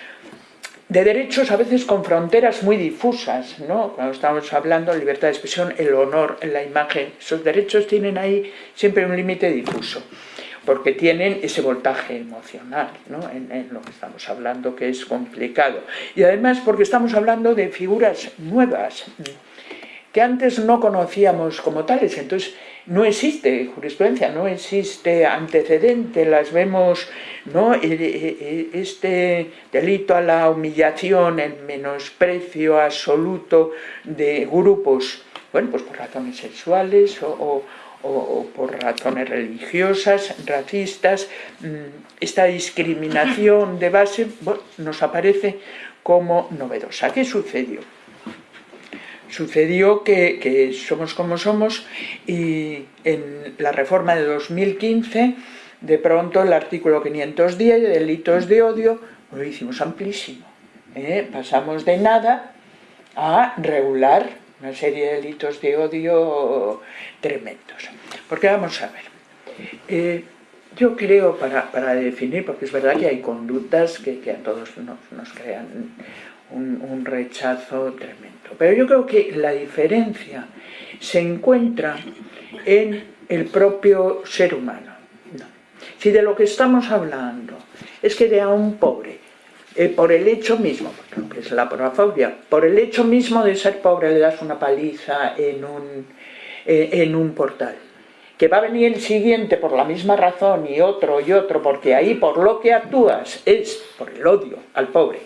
de derechos a veces con fronteras muy difusas, ¿no? Cuando estamos hablando de libertad de expresión, el honor, la imagen, esos derechos tienen ahí siempre un límite difuso, porque tienen ese voltaje emocional, ¿no? En, lo que estamos hablando, que es complicado. Y además porque estamos hablando de figuras nuevas, que antes no conocíamos como tales, entonces no existe jurisprudencia, no existe antecedente, las vemos, ¿no? este delito a la humillación, el menosprecio absoluto de grupos, bueno, pues por razones sexuales o, por razones religiosas, racistas, mm, esta discriminación de base nos aparece como novedosa. ¿Qué sucedió? sucedió que, somos como somos y en la reforma de 2015 de pronto el artículo 510 de delitos de odio lo hicimos amplísimo. ¿eh? Pasamos de nada a regular una serie de delitos de odio tremendos. Porque vamos a ver, eh, yo creo, para, definir, porque es verdad que hay conductas que, a todos nos, crean un rechazo tremendo. Pero yo creo que la diferencia se encuentra en el propio ser humano. Si de lo que estamos hablando es que de a un pobre, eh, por el hecho mismo, porque es la porafobia, por el hecho mismo de ser pobre le das una paliza en un, eh, en un portal, que va a venir el siguiente por la misma razón y otro y otro, porque ahí por lo que actúas es por el odio al pobre,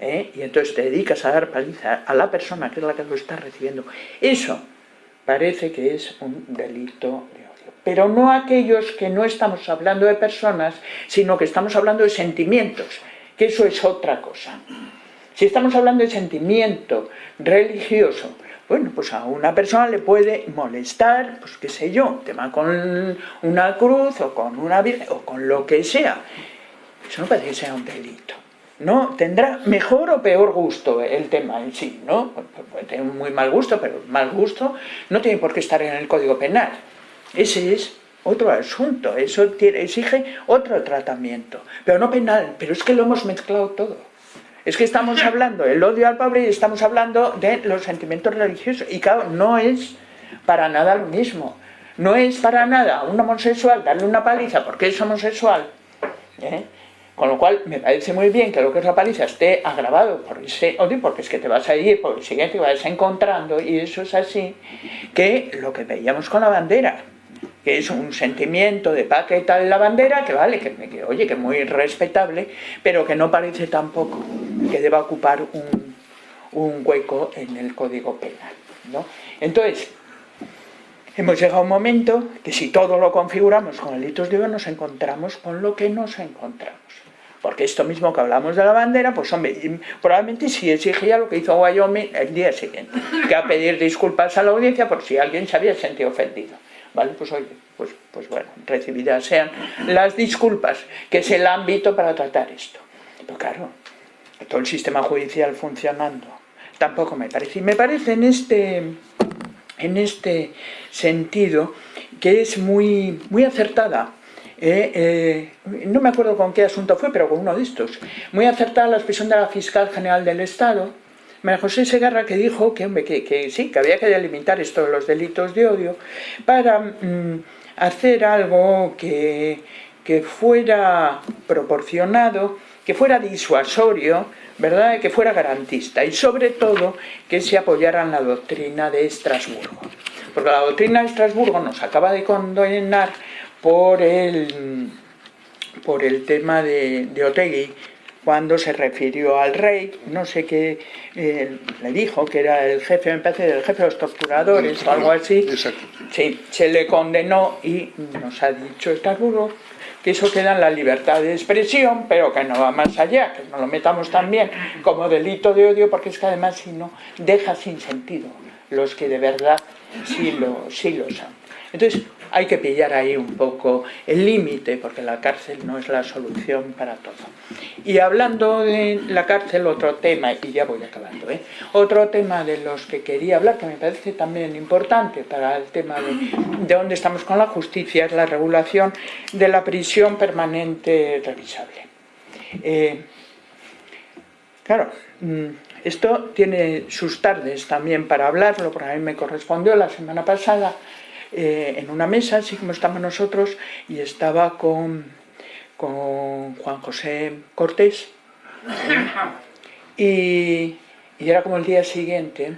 ¿eh? y entonces te dedicas a dar paliza a la persona que es la que lo está recibiendo, eso parece que es un delito de odio. Pero no aquellos que no estamos hablando de personas, sino que estamos hablando de sentimientos, que eso es otra cosa. Si estamos hablando de sentimiento religioso, bueno, pues a una persona le puede molestar, pues qué sé yo, tema con una cruz o con una virgen o con lo que sea. Eso no parece que sea un delito. ¿no? Tendrá mejor o peor gusto el tema en sí, ¿no? Puede tener muy mal gusto, pero mal gusto no tiene por qué estar en el Código Penal. Ese es otro asunto, eso exige otro tratamiento, pero no penal, pero es que lo hemos mezclado todo. Es que estamos <laughs> hablando del odio al pobre y estamos hablando de los sentimientos religiosos, y claro, no es para nada lo mismo. No es para nada a un homosexual darle una paliza porque es homosexual, ¿eh? Con lo cual, me parece muy bien que lo que es la paliza esté agravado por ese odio, porque es que te vas a ir por el siguiente vas encontrando, y eso es así, que lo que veíamos con la bandera, que es un sentimiento de paz tal la bandera, que vale, que, oye, que muy respetable, pero que no parece tampoco que deba ocupar un, hueco en el Código Penal. ¿no? Entonces, hemos llegado a un momento que si todo lo configuramos con delitos de odio, nos encontramos con lo que nos encontramos. Porque esto mismo que hablamos de la bandera, pues hombre, probablemente sí exigía lo que hizo Wyoming el día siguiente, que a pedir disculpas a la audiencia por si alguien se había sentido ofendido. ¿Vale? Pues oye, pues, pues bueno, recibidas sean las disculpas, que es el ámbito para tratar esto. Pero claro, todo el sistema judicial funcionando, tampoco me parece. Y me parece en este, en este sentido que es muy, muy acertada eh, eh, no me acuerdo con qué asunto fue, pero con uno de estos, muy acertada la expresión de la fiscal general del Estado, María José Segarra, que dijo que, sí, que había que delimitar esto los delitos de odio para mm, hacer algo que, que fuera proporcionado, que fuera disuasorio, ¿verdad? que fuera garantista y sobre todo que se apoyara en la doctrina de Estrasburgo. Porque la doctrina de Estrasburgo nos acaba de condenar por el, por el tema de, de Otegui, cuando se refirió al rey, no sé qué, eh, le dijo que era el jefe, me parece, del jefe de los torturadores o algo así. Sí, se le condenó y nos ha dicho Estrasburgo que eso queda en la libertad de expresión, pero que no va más allá, que no lo metamos también como delito de odio, porque es que además si no, deja sin sentido los que de verdad sí lo, sí lo son. Entonces, hay que pillar ahí un poco el límite, porque la cárcel no es la solución para todo. Y hablando de la cárcel, otro tema, y ya voy acabando, ¿eh? otro tema de los que quería hablar, que me parece también importante para el tema de, de dónde estamos con la justicia, es la regulación de la prisión permanente revisable. Eh, claro, mm, esto tiene sus tardes también para hablarlo, porque a mí me correspondió la semana pasada eh, en una mesa, así como estamos nosotros, y estaba con, con Juan José Cortés. Y, era como el día siguiente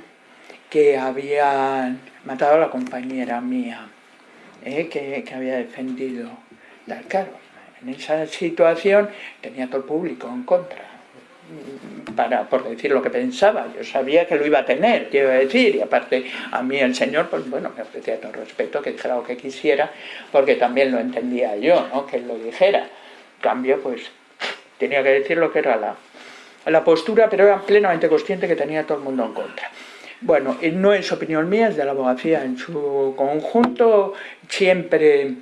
que habían matado a la compañera mía, eh, que, que, había defendido. Claro, en esa situación tenía todo el público en contra para, por decir lo que pensaba, yo sabía que lo iba a tener, quiero decir, y aparte a mí el Señor, pues bueno, me ofrecía todo respeto, que dijera lo que quisiera, porque también lo entendía yo, ¿no? que él lo dijera. En cambio, pues tenía que decir lo que era la, la postura, pero era plenamente consciente que tenía todo el mundo en contra. Bueno, no es opinión mía, es de la abogacía en su conjunto, siempre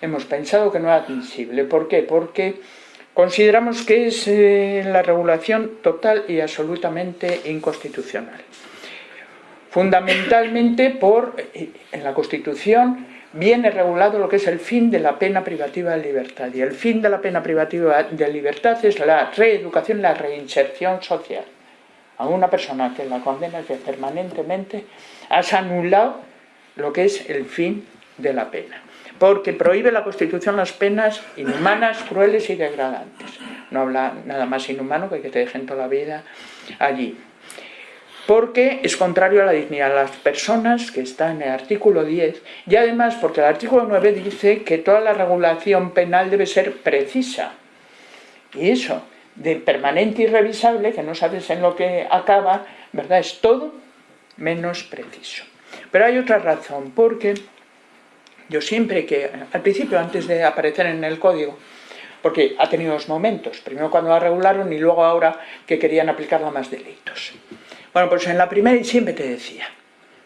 hemos pensado que no era admisible. ¿Por qué? Porque Consideramos que es eh, la regulación total y absolutamente inconstitucional. Fundamentalmente por, eh, en la Constitución viene regulado lo que es el fin de la pena privativa de libertad. Y el fin de la pena privativa de libertad es la reeducación, la reinserción social. A una persona que la condena permanentemente has anulado lo que es el fin de la pena porque prohíbe la Constitución las penas inhumanas, crueles y degradantes. No habla nada más inhumano que que te dejen toda la vida allí. Porque es contrario a la dignidad de las personas, que está en el artículo 10, y además porque el artículo 9 dice que toda la regulación penal debe ser precisa. Y eso, de permanente y revisable, que no sabes en lo que acaba, ¿verdad? Es todo menos preciso. Pero hay otra razón, porque yo siempre que, al principio, antes de aparecer en el código, porque ha tenido dos momentos, primero cuando la regularon y luego ahora que querían aplicarla más delitos. Bueno, pues en la primera y siempre te decía,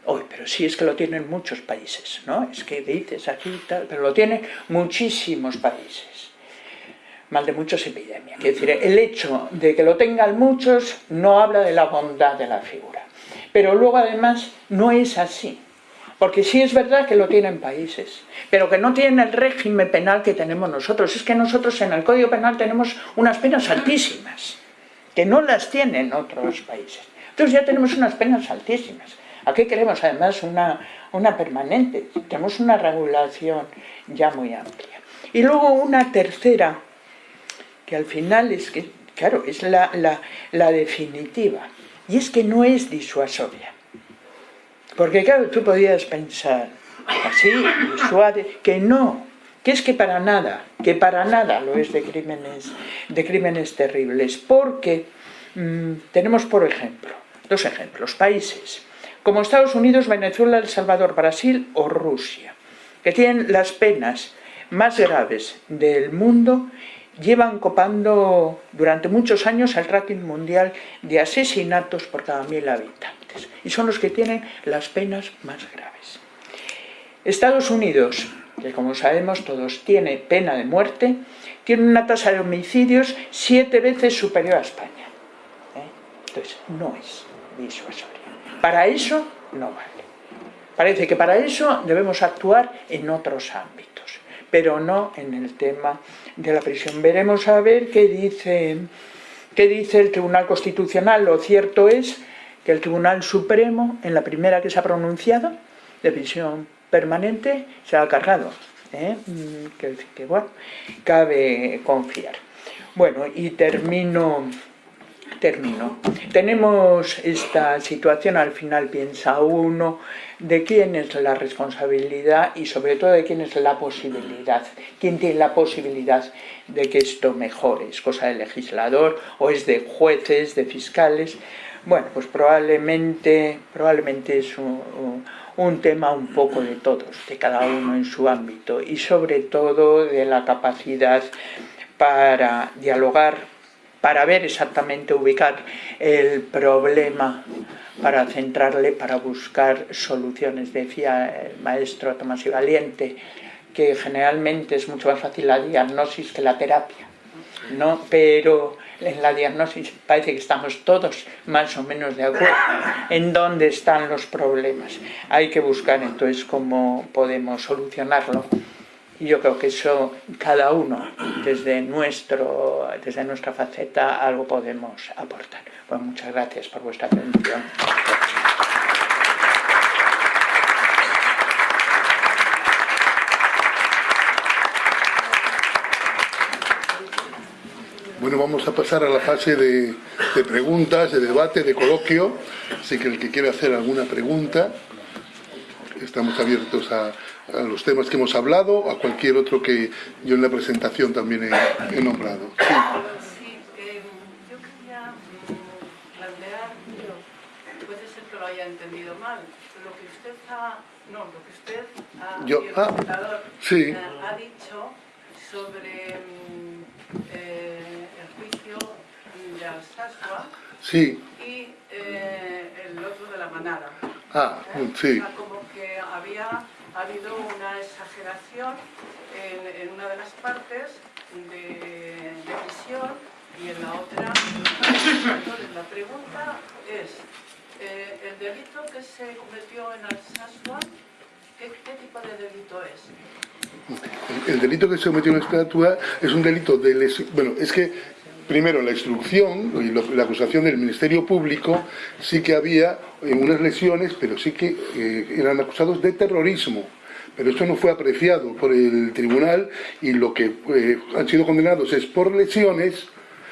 hoy pero sí es que lo tienen muchos países, ¿no? Es que dices aquí y tal, pero lo tienen muchísimos países. Mal de muchos epidemia. Quiere decir, el hecho de que lo tengan muchos no habla de la bondad de la figura. Pero luego además no es así. Porque sí es verdad que lo tienen países, pero que no tienen el régimen penal que tenemos nosotros. Es que nosotros en el Código Penal tenemos unas penas altísimas, que no las tienen otros países. Entonces ya tenemos unas penas altísimas. Aquí queremos además una, una permanente, tenemos una regulación ya muy amplia. Y luego una tercera, que al final es que, claro, es la, la, la definitiva, y es que no es disuasoria. Porque claro, tú podías pensar así, suave, que no, que es que para nada, que para nada lo es de crímenes, de crímenes terribles, porque mm, tenemos, por ejemplo, dos ejemplos, países como Estados Unidos, Venezuela, El Salvador, Brasil o Rusia, que tienen las penas más graves del mundo, llevan copando durante muchos años el ranking mundial de asesinatos por cada mil habitantes y son los que tienen las penas más graves. Estados Unidos, que como sabemos todos tiene pena de muerte, tiene una tasa de homicidios siete veces superior a España. ¿eh? Entonces, no es disuasoria. Para eso no vale. Parece que para eso debemos actuar en otros ámbitos. pero no en el tema de la prisión. Veremos a ver qué dice, qué dice el Tribunal Constitucional. Lo cierto es que el Tribunal Supremo, en la primera que se ha pronunciado, de prisión permanente, se ha cargado. ¿eh? Mm, que, que, bueno, cabe confiar. Bueno, y termino termino. Tenemos esta situación, al final piensa uno, de quién es la responsabilidad y sobre todo de quién es la posibilidad. ¿Quién tiene la posibilidad de que esto mejore? ¿Es cosa del legislador o es de jueces, de fiscales? Bueno, pues probablemente, probablemente es un, tema un poco de todos, de cada uno en su ámbito y sobre todo de la capacidad para dialogar para ver exactamente, ubicar el problema, para centrarle, para buscar soluciones. Decía el maestro Tomás y Valiente que generalmente es mucho más fácil la diagnosis que la terapia, ¿no? pero en la diagnosis parece que estamos todos más o menos de acuerdo en dónde están los problemas. Hay que buscar entonces cómo podemos solucionarlo. Y yo creo que eso, cada uno, desde, nuestro, desde nuestra faceta, algo podemos aportar. Bueno, muchas gracias por vuestra atención. Bueno, vamos a pasar a la fase de, de, preguntas, de debate, de coloquio. Así que el que quiera hacer alguna pregunta, estamos abiertos a, a los temas que hemos hablado, a cualquier otro que yo en la presentación también he, he nombrado. Sí. sí eh, yo quería mm, plantear, puede ser que lo haya entendido mal, lo que usted ha, no, lo que usted ha, yo, el ah, sí. eh, ha dicho sobre mm, eh, juicio de Alsasua sí. y eh, el otro de la manada. Ah, ¿Eh? sí. O sea, como que había ha habido una exageración en, en una de las partes de, de, prisión y en la otra Entonces, la pregunta es, eh, ¿el delito que se cometió en Alsasua, ¿qué, qué tipo de delito es? El delito que se cometió en Alsasua es un delito de lesión... Bueno, es que primero la instrucción y la acusación del Ministerio Público sí que había unas lesiones, pero sí que eh, eran acusados de terrorismo. Pero esto no fue apreciado por el tribunal y lo que eh, han sido condenados es por lesiones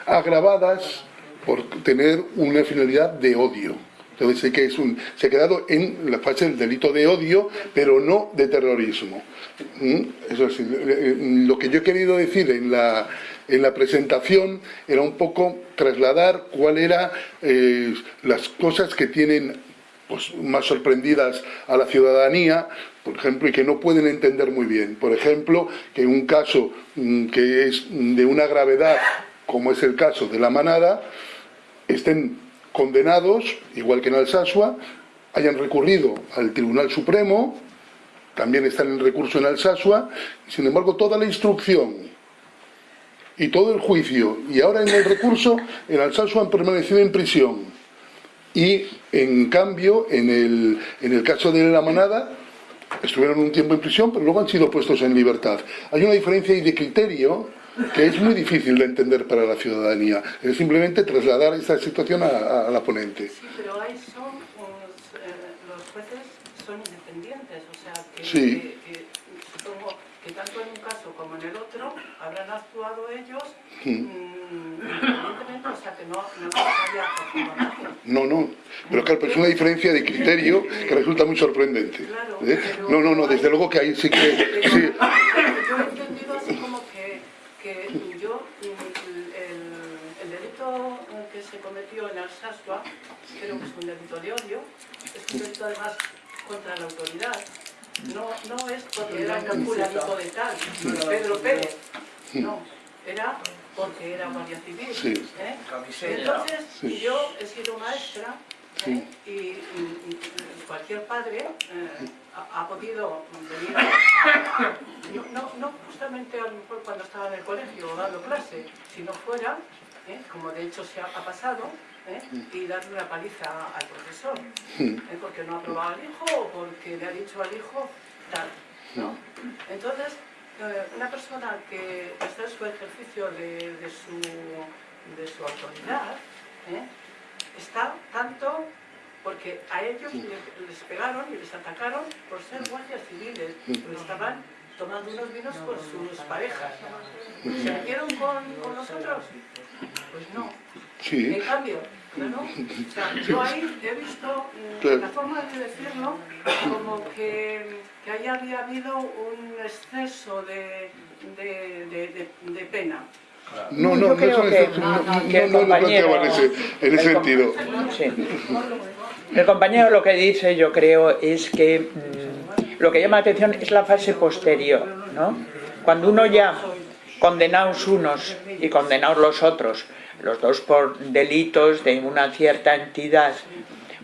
agravadas por tener una finalidad de odio. Entonces sé que se ha quedado en la fase del delito de odio, pero no de terrorismo. ¿Mm? Eso es, lo que yo he querido decir en la, en la presentación era un poco trasladar cuál era eh, las cosas que tienen pues, más sorprendidas a la ciudadanía, por ejemplo, y que no pueden entender muy bien. Por ejemplo, que un caso mm, que es de una gravedad, como es el caso de la manada, estén condenados, igual que en Alsasua, hayan recurrido al Tribunal Supremo, también están en recurso en Alsasua, sin embargo toda la instrucción y todo el juicio, y ahora en el recurso, en Alsasua han permanecido en prisión. Y en cambio, en el, en el caso de la manada, estuvieron un tiempo en prisión, pero luego han sido puestos en libertad. Hay una diferencia de criterio que es muy difícil de entender para la ciudadanía. Es simplemente trasladar esta situación a, a la ponente. Sí, pero ahí son, pues, eh, los jueces son independientes, o sea, que, sí. que, que, supongo que tanto en un caso como en el otro habrán actuado ellos mm, independientemente, o sea, que no, no. No, no, pero claro, pero es una diferencia de criterio que resulta muy sorprendente. Claro, ¿Eh? No, no, no, desde luego que ahí sí que... Pero Sí, yo he entendido así como que, que yo, mm, el, el delito que se cometió en Alsasua, creo que es un delito de odio, es un delito además contra la autoridad. No, no es porque era un fulanito de tal, Pedro Pérez, no, era porque era guardia civil. Sí. ¿eh? Entonces, Sí. yo he sido maestra ¿eh? y, y- y cualquier padre eh, ha, ha podido venir a, no, no, no justamente a lo mejor cuando estaba en el colegio o dando clase, sino fuera, ¿eh? como de hecho se ha, ha pasado, ¿eh? y darle una paliza al profesor, ¿eh? porque no ha aprobado al hijo o porque le ha dicho al hijo tal. ¿no? Entonces, una persona que está en su ejercicio de, de su, de su autoridad, está tanto porque a ellos le- les pegaron y les atacaron por ser guardias civiles, pero estaban tomando unos vinos con sus parejas. ¿Se metieron con, con nosotros? Pues no. Sí. En cambio, claro, o sea, yo ahí he visto mm, Claro. la forma de decirlo como que, que ahí había habido un exceso de, de, de, de- de pena. No, no, no, creo que- eso- no, no, no planteaba en ese, en sentido. Sí. El compañero lo que dice, yo creo, es que mm, lo que llama la atención es la fase posterior, ¿no? Cuando uno ya, condenados unos y condenados los otros, los dos por delitos de una cierta entidad,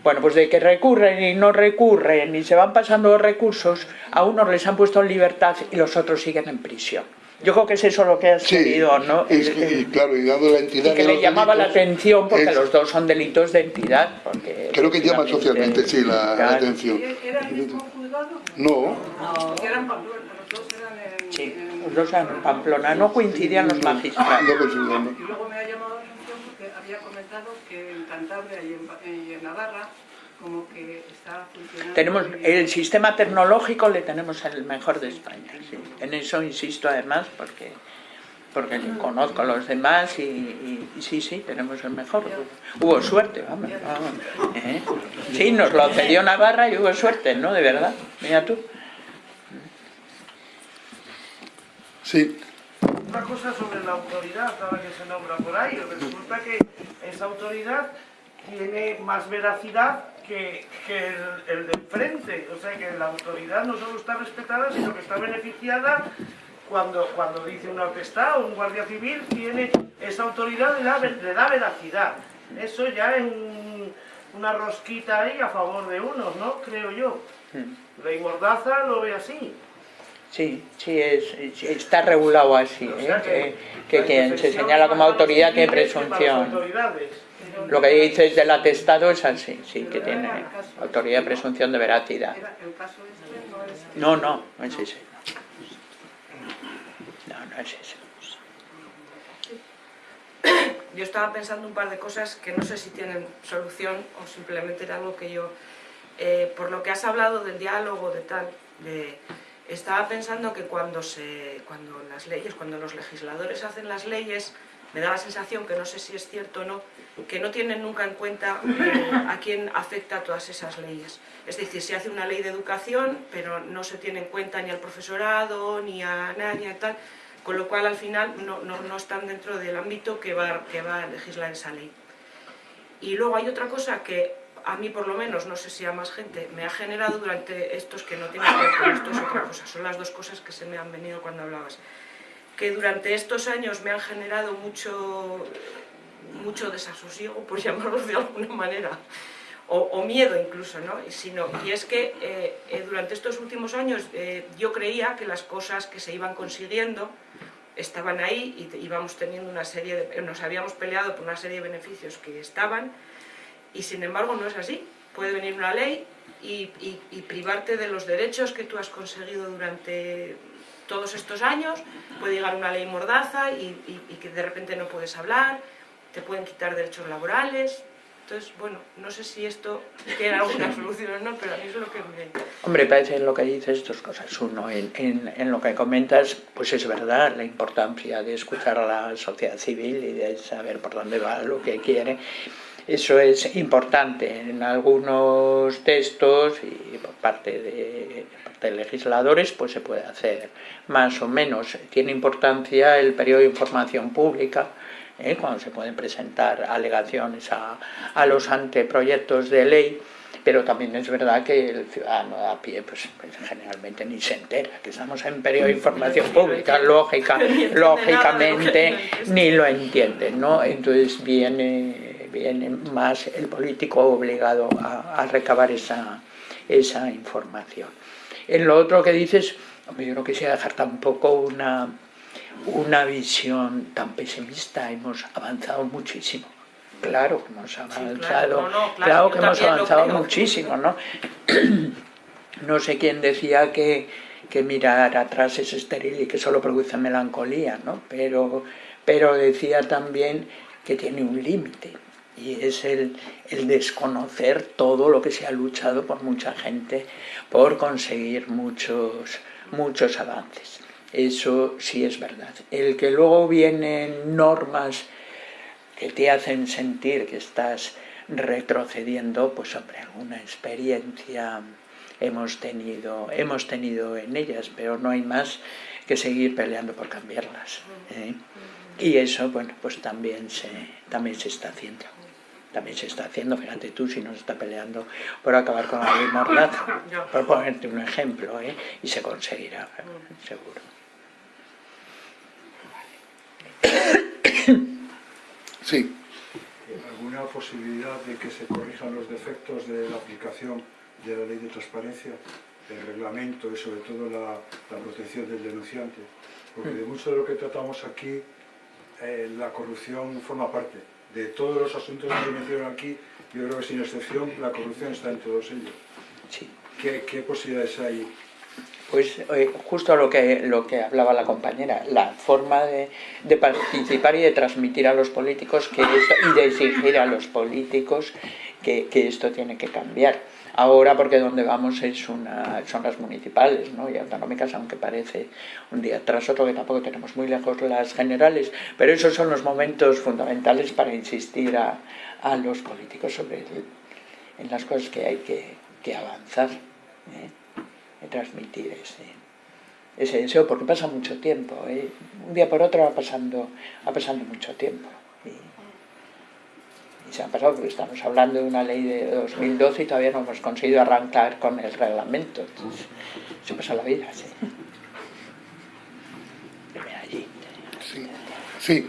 bueno, pues de que recurren y no recurren y se van pasando los recursos, a unos les han puesto en libertad y los otros siguen en prisión. Yo creo que es eso lo que has Sí, querido, ¿no? es que, y claro, y dado la entidad y que de le los llamaba la atención porque es- los dos son delitos de entidad. Porque Creo que llama socialmente, sí, la, la atención. ¿Y ¿Era el mismo No, Que eran Pamplona, los dos eran en... Sí, en- los dos eran en Pamplona, no coincidían los magistrados. no considerando. Y luego me ha llamado la atención porque había comentado que en Cantabria y en, Pa- y en Navarra como que está funcionando... Tenemos el sistema tecnológico le tenemos el mejor de España. sí. En eso insisto además porque porque conozco a los demás y, y- y sí, sí, tenemos el mejor. Hubo suerte, vamos. vamos, ¿eh? Sí, nos lo cedió Navarra y hubo suerte, ¿no? De verdad. Mira tú. Sí, Una cosa sobre la autoridad, ahora que se nombra por ahí, resulta que esa autoridad tiene más veracidad que, que el, el de enfrente, o sea que la autoridad no solo está respetada, sino que está beneficiada cuando, cuando dice una orquesta o un guardia civil, tiene esa autoridad le da, le da veracidad. Eso ya es un- una rosquita ahí a favor de unos, ¿no? Creo yo. Ley Mordaza lo ve así. Sí, sí, es, es- está regulado así, O ¿eh? que, que la quien se señala como autoridad que presunción. Lo que dices del atestado es así, sí, que tiene autoridad de este, presunción de veracidad. Este no es... No, no, no Yo estaba pensando un par de cosas que no sé si tienen solución o simplemente era algo que yo, eh, por lo que has hablado del diálogo, de tal, estaba pensando que cuando, se, cuando las leyes, cuando los legisladores hacen las leyes, me da la sensación, que no sé si es cierto o no, que no tienen nunca en cuenta eh, a quién afecta todas esas leyes. Es decir, se hace una ley de educación, pero no se tiene en cuenta ni al profesorado, ni a nadie, tal, con lo cual al final no, no- no están dentro del ámbito que va, que va a legislar esa ley. Y luego hay otra cosa que a mí por lo menos, no sé si a más gente, me ha generado durante estos que no tienen que ver con esto es otra cosa, son las dos cosas que se me han venido cuando hablabas. Que durante estos años me han generado mucho, mucho desasosiego, por <laughs> llamarlo de alguna manera, o, o miedo incluso, ¿no? Sino- y es que eh, eh, durante estos últimos años eh, yo creía que las cosas que se iban consiguiendo estaban ahí y íbamos teniendo una serie de, nos habíamos peleado por una serie de beneficios que estaban y sin embargo no es así. Puede venir una ley y, y- privarte de los derechos que tú has conseguido durante todos estos años, puede llegar una ley mordaza y- y que de repente no puedes hablar, te pueden quitar derechos laborales. Entonces, bueno, no sé si esto tiene alguna <laughs> solución o no, pero a mí es lo que me... Hombre, parece en lo que dices dos cosas. Uno, en, en- en lo que comentas, pues es verdad la importancia de escuchar a la sociedad civil y de saber por dónde va lo que quiere. Eso es importante en algunos textos y por parte de, por parte de legisladores, pues se puede hacer más o menos. Tiene importancia el periodo de información pública, ¿eh? cuando se pueden presentar alegaciones a, a los anteproyectos de ley, pero también es verdad que el ciudadano a pie pues, pues, generalmente ni se entera que estamos en periodo de información pública, lógica, <laughs> lógicamente ni lo entiende, ¿no? Entonces viene, viene más el político obligado a, a recabar esa, esa información. En lo otro que dices, yo no quisiera dejar tampoco una, una visión tan pesimista, hemos avanzado muchísimo. Claro que hemos avanzado, no, no, claro, claro que hemos avanzado muchísimo, ¿no? <clears throat> no sé quién decía que, que mirar atrás es estéril y que solo produce melancolía, ¿no? Pero, pero decía también que tiene un límite y es el, el, desconocer todo lo que se ha luchado por mucha gente por conseguir muchos, muchos avances. Eso sí es verdad. El que luego vienen normas que te hacen sentir que estás retrocediendo, pues hombre, alguna experiencia hemos tenido, hemos tenido en ellas, pero no hay más que seguir peleando por cambiarlas. ¿eh? Y eso, bueno, pues también se, también se está haciendo. También se está haciendo, fíjate tú, si no se está peleando por acabar con la ley mordaza, <coughs> por ponerte un ejemplo, ¿eh? y se conseguirá, seguro. <coughs> Sí. ¿Alguna posibilidad de que se corrijan los defectos de la aplicación de la ley de transparencia, el reglamento y sobre todo la, la protección del denunciante? Porque de mucho de lo que tratamos aquí, eh, la corrupción forma parte. De todos los asuntos que mencionan aquí, yo creo que sin excepción la corrupción está en todos ellos. Sí. ¿Qué, qué posibilidades hay pues eh, justo lo que, lo que hablaba la compañera, la forma de, participar y de transmitir a los políticos que esto, y de exigir a los políticos que, que, esto tiene que cambiar. Ahora porque donde vamos es una, son las municipales ¿no? y autonómicas, aunque parece un día tras otro que tampoco tenemos muy lejos las generales, pero esos son los momentos fundamentales para insistir a, a los políticos sobre el, en las cosas que hay que, que avanzar. ¿eh? Transmitir ese, ese deseo, porque pasa mucho tiempo, ¿eh? un día por otro va pasando, va pasando mucho tiempo. Y, y, se ha pasado porque estamos hablando de una ley de 2012 y todavía no hemos conseguido arrancar con el reglamento. Entonces, se pasa la vida, sí. allí. Sí. sí.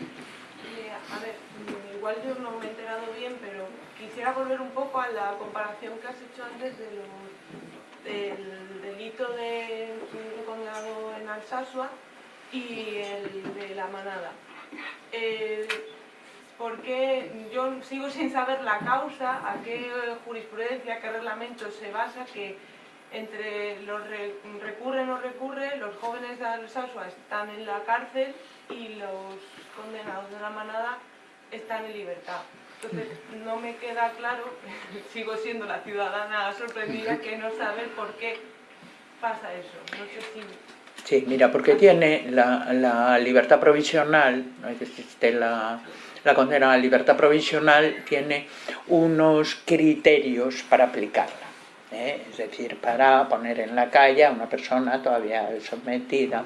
A ver, igual yo no me he enterado bien, pero quisiera volver un poco a la comparación que has hecho antes de los el delito de condenado en Alsasua y el de la manada. Eh, porque yo sigo sin saber la causa, a qué jurisprudencia, qué reglamento se basa que entre los re, recurre o no recurre, los jóvenes de Alsasua están en la cárcel y los condenados de la manada están en libertad. Entonces no me queda claro, <laughs> sigo siendo la ciudadana sorprendida que no sabe por qué pasa eso. No sé si... Sí, mira, porque tiene la, la libertad provisional, no existe la, la condena a la libertad provisional, tiene unos criterios para aplicarla. ¿eh? Es decir, para poner en la calle a una persona todavía sometida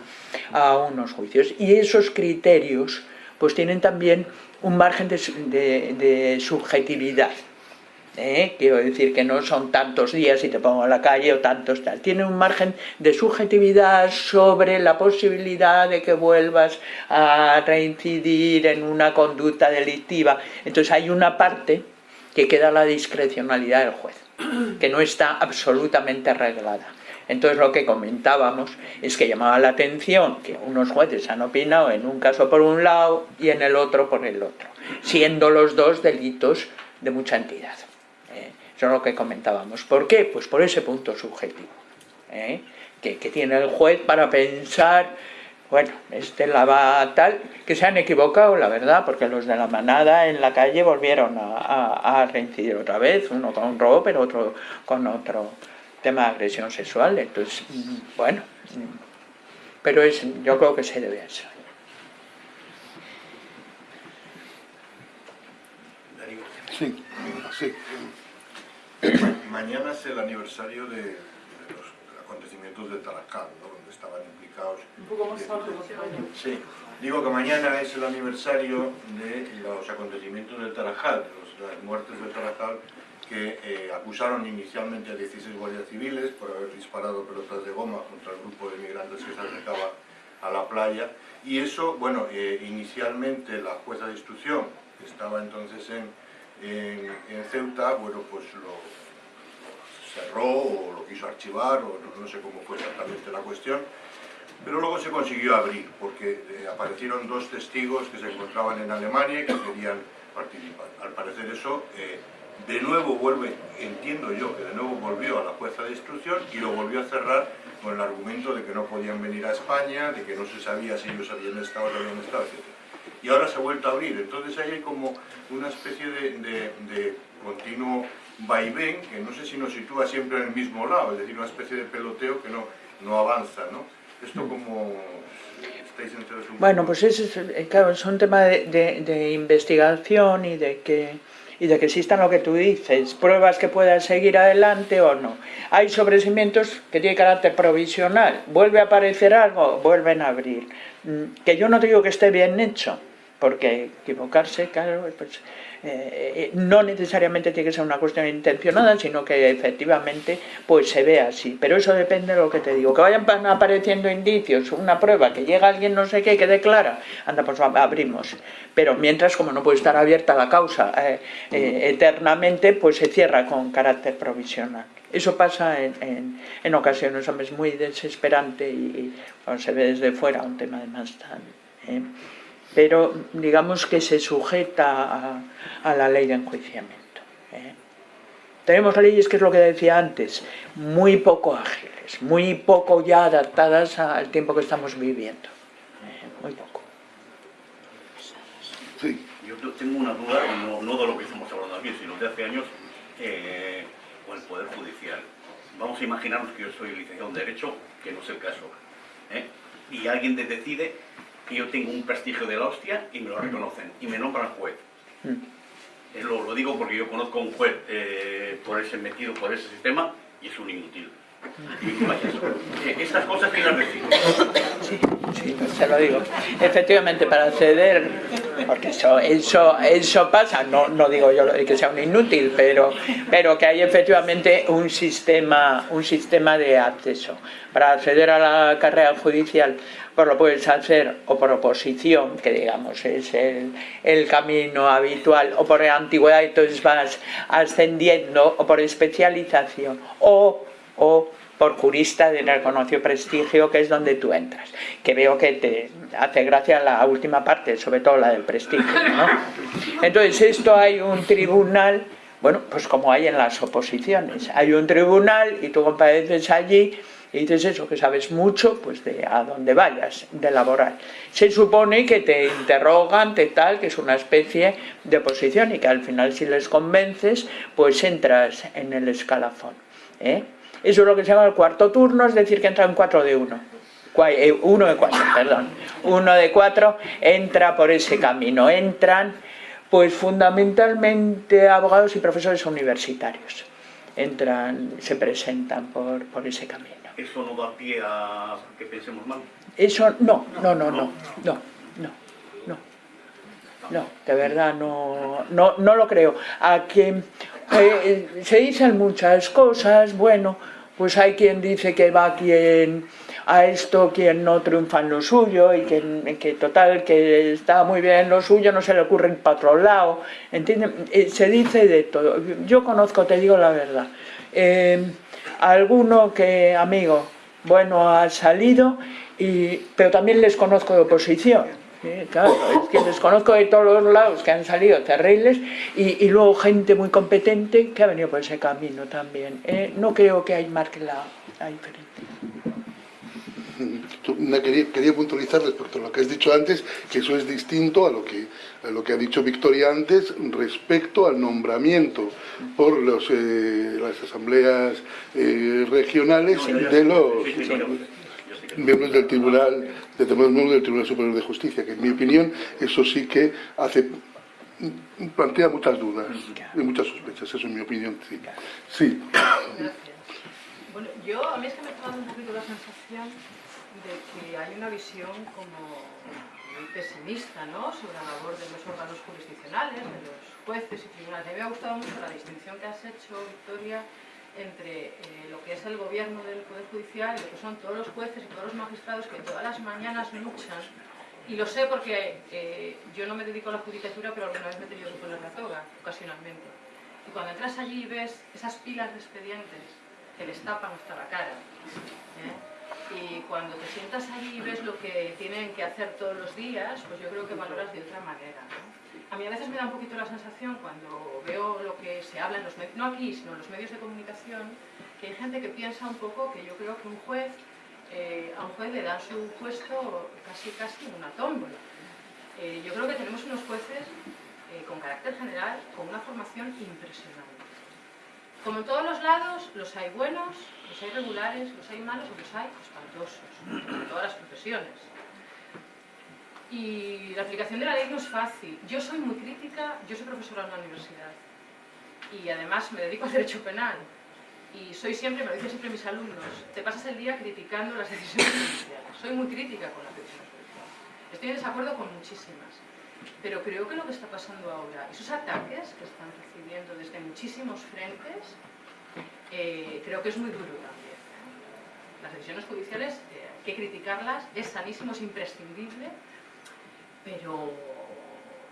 a unos juicios. Y esos criterios pues tienen también un margen de, de, subjetividad. ¿eh? Quiero decir que no son tantos días y te pongo en la calle o tantos tal. Tiene un margen de subjetividad sobre la posibilidad de que vuelvas a reincidir en una conducta delictiva. Entonces hay una parte que queda a la discrecionalidad del juez, que no está absolutamente arreglada. Entonces lo que comentábamos es que llamaba la atención que unos jueces han opinado en un caso por un lado y en el otro por el otro, siendo los dos delitos de mucha entidad. ¿eh? Eso es lo que comentábamos. ¿Por qué? Pues por ese punto subjetivo ¿eh? que, tiene el juez para pensar bueno, este la va tal, que se han equivocado, la verdad, porque los de la manada en la calle volvieron a, a, a reincidir otra vez, uno con un robo, pero otro con otro tema de agresión sexual, entonces, bueno, pero es, yo creo que se debe a eso. Sí, sí. Mañana es el aniversario de, de los acontecimientos de Tarajal, ¿no? donde estaban implicados. Un poco más tarde, Sí, digo que mañana es el aniversario de los acontecimientos de Tarajal, de los, las muertes de Tarajal, que eh, acusaron inicialmente a 16 guardias civiles por haber disparado pelotas de goma contra el grupo de migrantes que se acercaba a la playa y eso, bueno, eh, inicialmente la jueza de instrucción, que estaba entonces en, en, en Ceuta, bueno, pues lo, cerró o lo quiso archivar o no, no, sé cómo fue exactamente la cuestión, pero luego se consiguió abrir porque eh, aparecieron dos testigos que se encontraban en Alemania y que querían participar. Al parecer eso eh, de nuevo vuelve, entiendo yo, que de nuevo volvió a la jueza de instrucción y lo volvió a cerrar con el argumento de que no podían venir a España, de que no se sabía si ellos habían estado o no habían estado, etc. Y ahora se ha vuelto a abrir, entonces ahí hay como una especie de, de, de continuo vaivén que no sé si nos sitúa siempre en el mismo lado, es decir, una especie de peloteo que no, no avanza, ¿no? Esto como estáis Bueno, pues es, eh, claro, es un tema de- de investigación y de que y de que existan lo que tú dices, pruebas que puedan seguir adelante o no. Hay sobreseimientos que tienen carácter provisional, vuelve a aparecer algo, vuelven a abrir. Mm, Que yo no digo que esté bien hecho, porque equivocarse, claro, pues, eh, eh, no necesariamente tiene que ser una cuestión intencionada, sino que efectivamente pues se ve así. Pero eso depende de lo que te digo. Que vayan pa- apareciendo indicios, una prueba, que llega alguien no sé qué, que declara, anda, pues ab- abrimos. Pero mientras, como no puede estar abierta la causa eh, eternamente, pues se cierra con carácter provisional. Eso pasa en, en, en ocasiones, es muy desesperante y, se ve desde fuera un tema además tan... pero digamos que se sujeta a, a la ley de enjuiciamiento. ¿eh? Tenemos leyes, que es lo que decía antes, muy poco ágiles, muy poco ya adaptadas al tiempo que estamos viviendo. ¿eh? Muy poco. Sí. Yo te- tengo una duda, no, no de lo que estamos hablando aquí, sino de hace años eh, con el Poder Judicial. Vamos a imaginarnos que yo soy licenciado en Derecho, que no es el caso, ¿eh? y alguien decide que yo tengo un prestigio de la hostia y me lo reconocen, y me nombran juez. Mm. Lo, lo digo porque yo conozco a un juez eh, por ese metido por ese sistema y es un inútil. Y vaya, eh, estas cosas que las recibo. Sí, sí, se lo digo. Efectivamente, para acceder, porque eso, eso, eso pasa, no, no digo yo que sea un inútil, pero, pero que hay efectivamente un sistema, un sistema de acceso. Para acceder a la carrera judicial, pues lo puedes hacer o por oposición, que digamos es el, el camino habitual, o por antigüedad, entonces vas ascendiendo, o por especialización, o o por jurista de reconocido prestigio, que es donde tú entras. Que veo que te hace gracia la última parte, sobre todo la del prestigio. ¿no? <laughs> Entonces, esto hay un tribunal, bueno, pues como hay en las oposiciones, hay un tribunal y tú compareces allí y dices eso, que sabes mucho, pues de a dónde vayas, de laboral. Se supone que te interrogan, te tal, que es una especie de oposición y que al final si les convences, pues entras en el escalafón. ¿eh? Eso es lo que se llama el cuarto turno, es decir, que entran cuatro de uno. Cua- eh, Uno de cuatro, <laughs> perdón. Uno de cuatro entra por ese camino. Entran, pues fundamentalmente abogados y profesores universitarios. Entran, se presentan por, por ese camino. Eso no da pie a que pensemos mal. Eso no, no, no, no, no, no, de verdad no, no, no lo creo. A que eh, se dicen muchas cosas, bueno, pues hay quien dice que va quien a esto quien no triunfa en lo suyo y que, total que está muy bien en lo suyo no se le ocurre para otro lado, ¿entienden? Eh, se dice de todo. Yo conozco, te digo la verdad, eh, alguno que, amigo, bueno, ha salido, y, pero también les conozco de oposición. Claro, es que les conozco de todos los lados que han salido terribles y, y luego gente muy competente que ha venido por ese camino también. ¿eh? No creo que hay marque la, la diferencia. Quería, quería puntualizar respecto a lo que has dicho antes, que eso es distinto a lo que, a lo que ha dicho Victoria antes respecto al nombramiento por los, eh, las asambleas eh, regionales No, de los miembros del Tribunal, de los miembros del Tribunal Superior de Justicia, que en mi opinión eso sí que hace plantea muchas dudas y muchas sospechas, eso en mi opinión sí. Sí, Bueno, yo a mí es que me está dando un poquito la sensación de que hay una visión como muy pesimista, ¿no? Sobre la labor de los órganos jurisdiccionales, de los jueces y tribunales. Me ha gustado mucho la distinción que has hecho, Victoria, entre eh, lo que es el gobierno del Poder Judicial y lo que son todos los jueces y todos los magistrados que todas las mañanas luchan. Y lo sé porque eh, yo no me dedico a la judicatura, pero alguna vez me he tenido que poner la toga, ocasionalmente. Y cuando entras allí y ves esas pilas de expedientes que les tapan hasta la cara, ¿eh? y cuando te sientas allí y ves lo que tienen que hacer todos los días, pues yo creo que valoras de otra manera. A mí a veces me da un poquito la sensación cuando veo lo que se habla en los no aquí, sino en los medios de comunicación, que hay gente que piensa un poco que yo creo que un juez, eh, a un juez le dan su puesto casi casi en una tómbola. Eh, yo creo que tenemos unos jueces eh, con carácter general, con una formación impresionante. Como en todos los lados, los hay buenos, los hay regulares, los hay malos y los hay espantosos, en todas las profesiones. Y la aplicación de la ley no es fácil. Yo soy muy crítica, yo soy profesora en la universidad y además me dedico al derecho penal. Y soy siempre, me lo dicen siempre mis alumnos, te pasas el día criticando las decisiones judiciales. Soy muy crítica con las decisiones judiciales. Estoy en desacuerdo con muchísimas. Pero creo que lo que está pasando ahora, esos ataques que están recibiendo desde muchísimos frentes, eh, creo que es muy duro también. Las decisiones judiciales eh, hay que criticarlas, es sanísimo, es imprescindible, pero,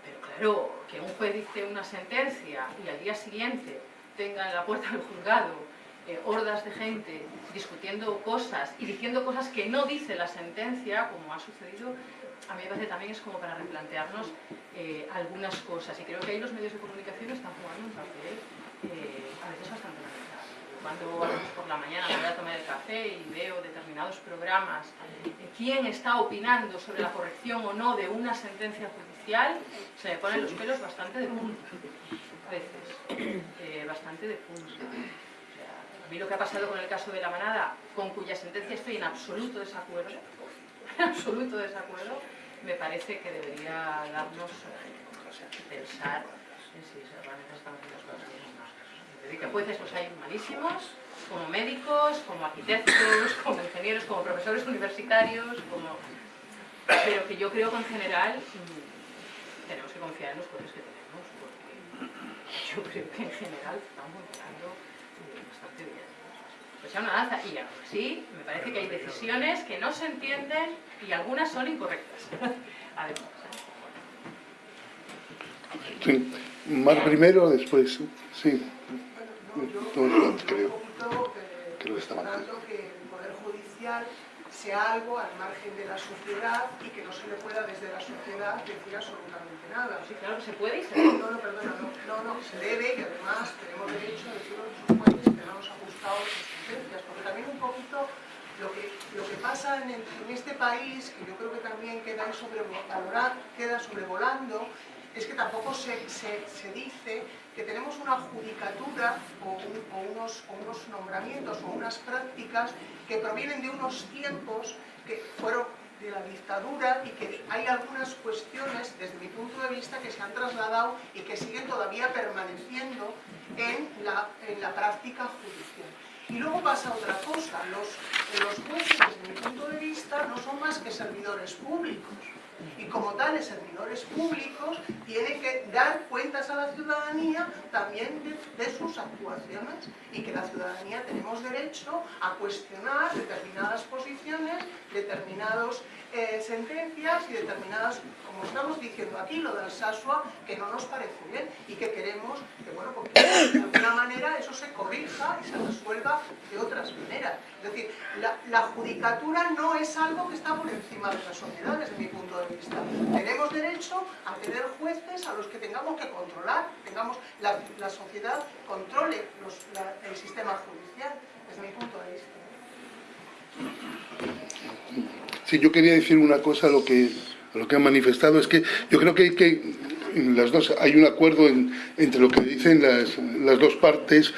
pero claro, que un juez dice una sentencia y al día siguiente tenga en la puerta del juzgado eh, hordas de gente discutiendo cosas y diciendo cosas que no dice la sentencia, como ha sucedido, a mí me parece también es como para replantearnos eh, algunas cosas. Y creo que ahí los medios de comunicación están jugando un papel eh, a veces bastante lamentable. Cuando por la mañana me voy a tomar el café y veo determinados programas, quién está opinando sobre la corrección o no de una sentencia judicial, se me ponen los pelos bastante de punta, a veces, eh, bastante de punta. A mí lo que ha pasado con el caso de la manada, con cuya sentencia estoy en absoluto desacuerdo, en absoluto desacuerdo, me parece que debería darnos eh, pensar en si realmente estamos haciendo las cosas bien o no. Es decir, que jueces los hay malísimos, como médicos, como arquitectos, <laughs> como ingenieros, como profesores universitarios, como... pero que yo creo que en general tenemos que confiar en los jueces que tenemos, porque yo creo que en general estamos funcionando eh, bastante bien. Pues ya una danza, y aún así me parece que hay decisiones que no se entienden y algunas son incorrectas. <laughs> Además, Sí. Mar primero, después, sí. Bueno, No, yo creo un poquito que lo esperando que el Poder Judicial sea algo al margen de la sociedad y que no se le pueda desde la sociedad decir absolutamente nada. sí, claro se puede y se debe. No, no, perdona, no, no, no, se debe y además tenemos derecho a decir a los jueces que no nos ha gustado sus sentencias, porque también un poquito lo que, lo que pasa en, el- en este país, que yo creo que también queda sobrevalorado, queda sobrevolando, es que tampoco se, se- se dice que tenemos una judicatura o, un- o unos, nombramientos o unas prácticas que provienen de unos tiempos que fueron de la dictadura y que hay algunas cuestiones, desde mi punto de vista, que se han trasladado y que siguen todavía permaneciendo en la, práctica judicial. Y luego pasa otra cosa, los jueces, desde mi punto de vista, no son más que servidores públicos. Y como tales servidores públicos tienen que dar cuentas a la ciudadanía también de, sus actuaciones y que la ciudadanía tenemos derecho a cuestionar determinadas posiciones, determinadas sentencias y determinadas, como estamos diciendo aquí, lo del Sasua, que no nos parece bien y que queremos que, bueno, porque de alguna manera eso se corrija y se resuelva de otras maneras. Es decir, la, judicatura no es algo que está por encima de la sociedad, desde mi punto de vista. Tenemos derecho a tener jueces a los que tengamos que controlar, tengamos la, la sociedad controle el sistema judicial, desde mi punto de vista. Sí, yo quería decir una cosa a lo que, lo que han manifestado, es que yo creo que hay que, las dos, hay un acuerdo en- entre lo que dicen las, las dos partes,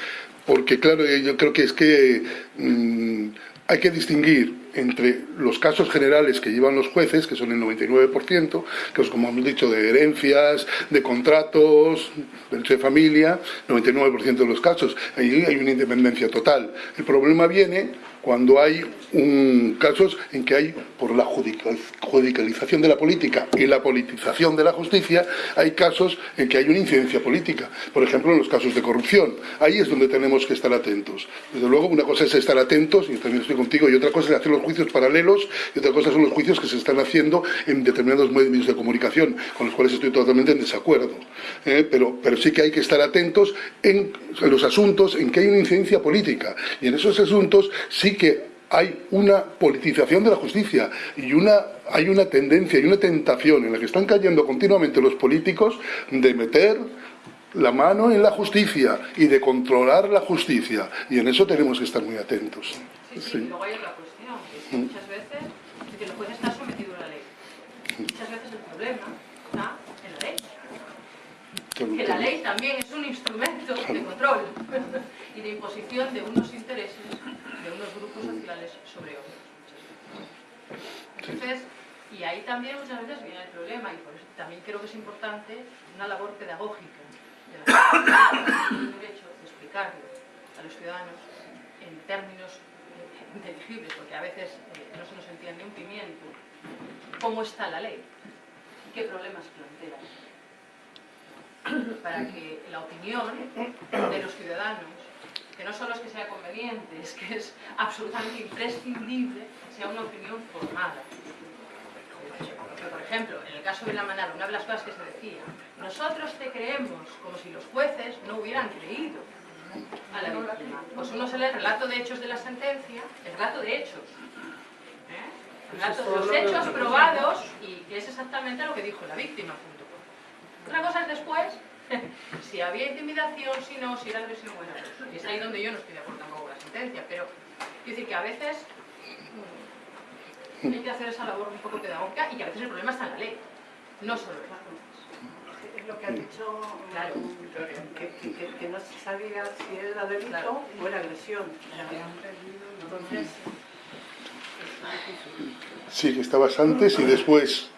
porque claro, yo creo que es que mm, hay que distinguir entre los casos generales que llevan los jueces, que son el 99%, que es como hemos dicho, de herencias, de contratos, derecho de familia, 99% de los casos. Ahí hay una independencia total. El problema viene cuando hay un, casos en que hay, por la judica- judicialización de la política y la politización de la justicia, hay casos en que hay una incidencia política. Por ejemplo, en los casos de corrupción. Ahí es donde tenemos que estar atentos. Desde luego, una cosa es estar atentos, y también estoy contigo, y otra cosa es hacer los juicios paralelos, y otra cosa son los juicios que se están haciendo en determinados medios de comunicación, con los cuales estoy totalmente en desacuerdo. ¿eh? Pero, pero sí que hay que estar atentos en, en los asuntos en que hay una incidencia política. Y en esos asuntos sí que hay una politización de la justicia y una, hay una tendencia y una tentación en la que están cayendo continuamente los políticos de meter la mano en la justicia y de controlar la justicia. Y en eso tenemos que estar muy atentos. Sí, sí, y luego hay otra cuestión, que es Mm. muchas veces es que el juez está sometido a la ley. Muchas veces el problema está en la ley. Que la ley también es un instrumento de control <laughs> y de imposición de unos intereses de unos grupos sociales sobre otros. Entonces, y ahí también muchas veces viene el problema y por eso también creo que es importante una labor pedagógica de la el derecho de explicarlo a los ciudadanos en términos eh, inteligibles, porque a veces eh, no se nos entiende un pimiento, cómo está la ley y qué problemas plantea para que la opinión de los ciudadanos, que no solo es que sea conveniente, es que es absolutamente imprescindible, sea una opinión formada. Porque, por ejemplo, en el caso de la manada, una de las cosas que se decía, nosotros te creemos como si los jueces no hubieran creído a la víctima. Pues uno se lee el relato de hechos de la sentencia, el relato de hechos. ¿eh? El relato de los hechos probados y que es exactamente lo que dijo la víctima. punto. Otra cosa es después, <laughs> si había intimidación, si no, si era agresión o era Y es ahí donde yo no estoy de acuerdo tampoco con la sentencia, pero quiero decir que a veces mm, hay que hacer esa labor un poco pedagógica y que a veces el problema está en la ley, no solo en las. Es lo que ha dicho Claro. que, que- no se sabía si era delito Claro. o era agresión. Entonces, Sí, que estabas antes y después.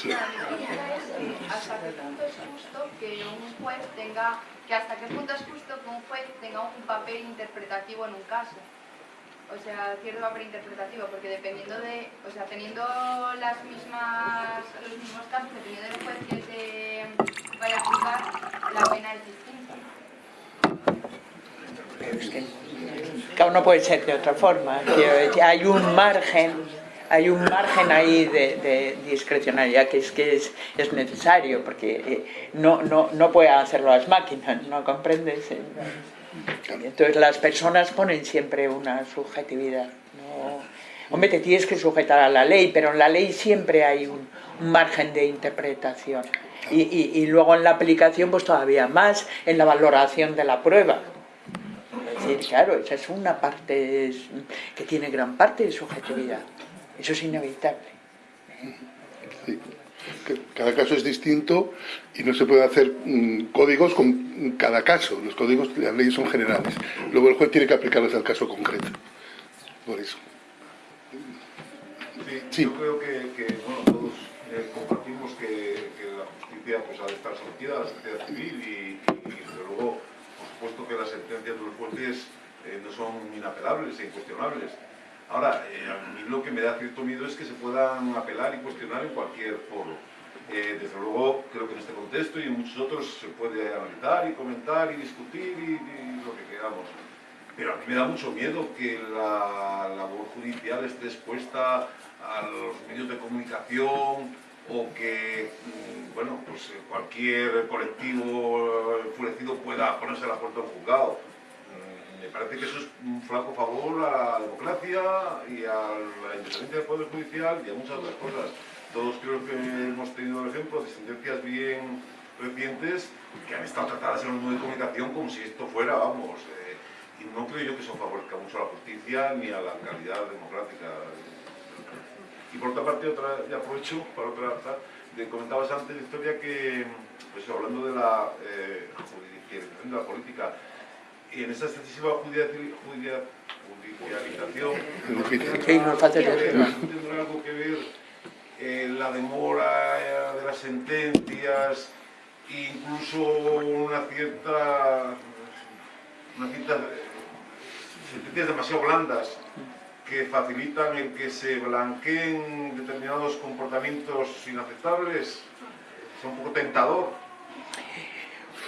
Sí. hasta qué punto es justo que un juez tenga que hasta qué punto es justo que un juez tenga un papel interpretativo en un caso o sea cierto papel interpretativo porque dependiendo de o sea teniendo las mismas los mismos casos dependiendo del juez que te vaya a juzgar la pena es distinta Es que cada uno puede ser de otra forma. Hay un margen, hay un margen ahí de, de discrecionalidad que es que es, es necesario, porque eh, no, no, no pueden hacerlo las máquinas, ¿no comprendes? Eh, Entonces las personas ponen siempre una subjetividad. ¿no? Hombre, te tienes que sujetar a la ley, pero en la ley siempre hay un, un margen de interpretación. Y, y- y luego en la aplicación, pues todavía más, en la valoración de la prueba. Es decir, claro, esa es una parte es- que tiene gran parte de subjetividad. Eso es inevitable. Sí. Cada caso es distinto y no se puede hacer mm, códigos con cada caso. Los códigos, las leyes son generales. Luego el juez tiene que aplicarlas al caso concreto. Por eso. Sí, Sí. Yo creo que, que, bueno, todos eh, compartimos que, que la justicia pues, ha de estar sometida a la sociedad civil y, y, desde luego, por supuesto que las sentencias de los jueces eh, no son inapelables e incuestionables. Ahora, eh, a mí lo que me da cierto miedo es que se puedan apelar y cuestionar en cualquier foro. Eh, desde luego, creo que en este contexto y en muchos otros se puede analizar y comentar y discutir y, lo que queramos. Pero a mí me da mucho miedo que la labor judicial esté expuesta a los medios de comunicación o que, mm, bueno, pues cualquier colectivo enfurecido pueda ponerse la puerta de un juzgado. Me parece que eso es un flaco favor a la democracia y a la independencia del Poder Judicial y a muchas otras cosas. Todos creo que hemos tenido el ejemplo de sentencias bien recientes que han estado tratadas en los medios de comunicación como si esto fuera, vamos, eh, y no creo yo que eso favorezca mucho a la justicia ni a la calidad democrática. Y por otra parte, otra, y aprovecho para otra, otra, de- comentabas antes, Victoria, que, pues hablando de la eh, judicialización de la política, y en esa excesiva judicial- judicial- judicialización, ¿tendrá- decirlo. ¿tendrá algo que ver eh, la demora eh, de las sentencias, incluso una cierta, una cierta eh, sentencias demasiado blandas que facilitan el que se blanqueen determinados comportamientos inaceptables? Es un poco tentador.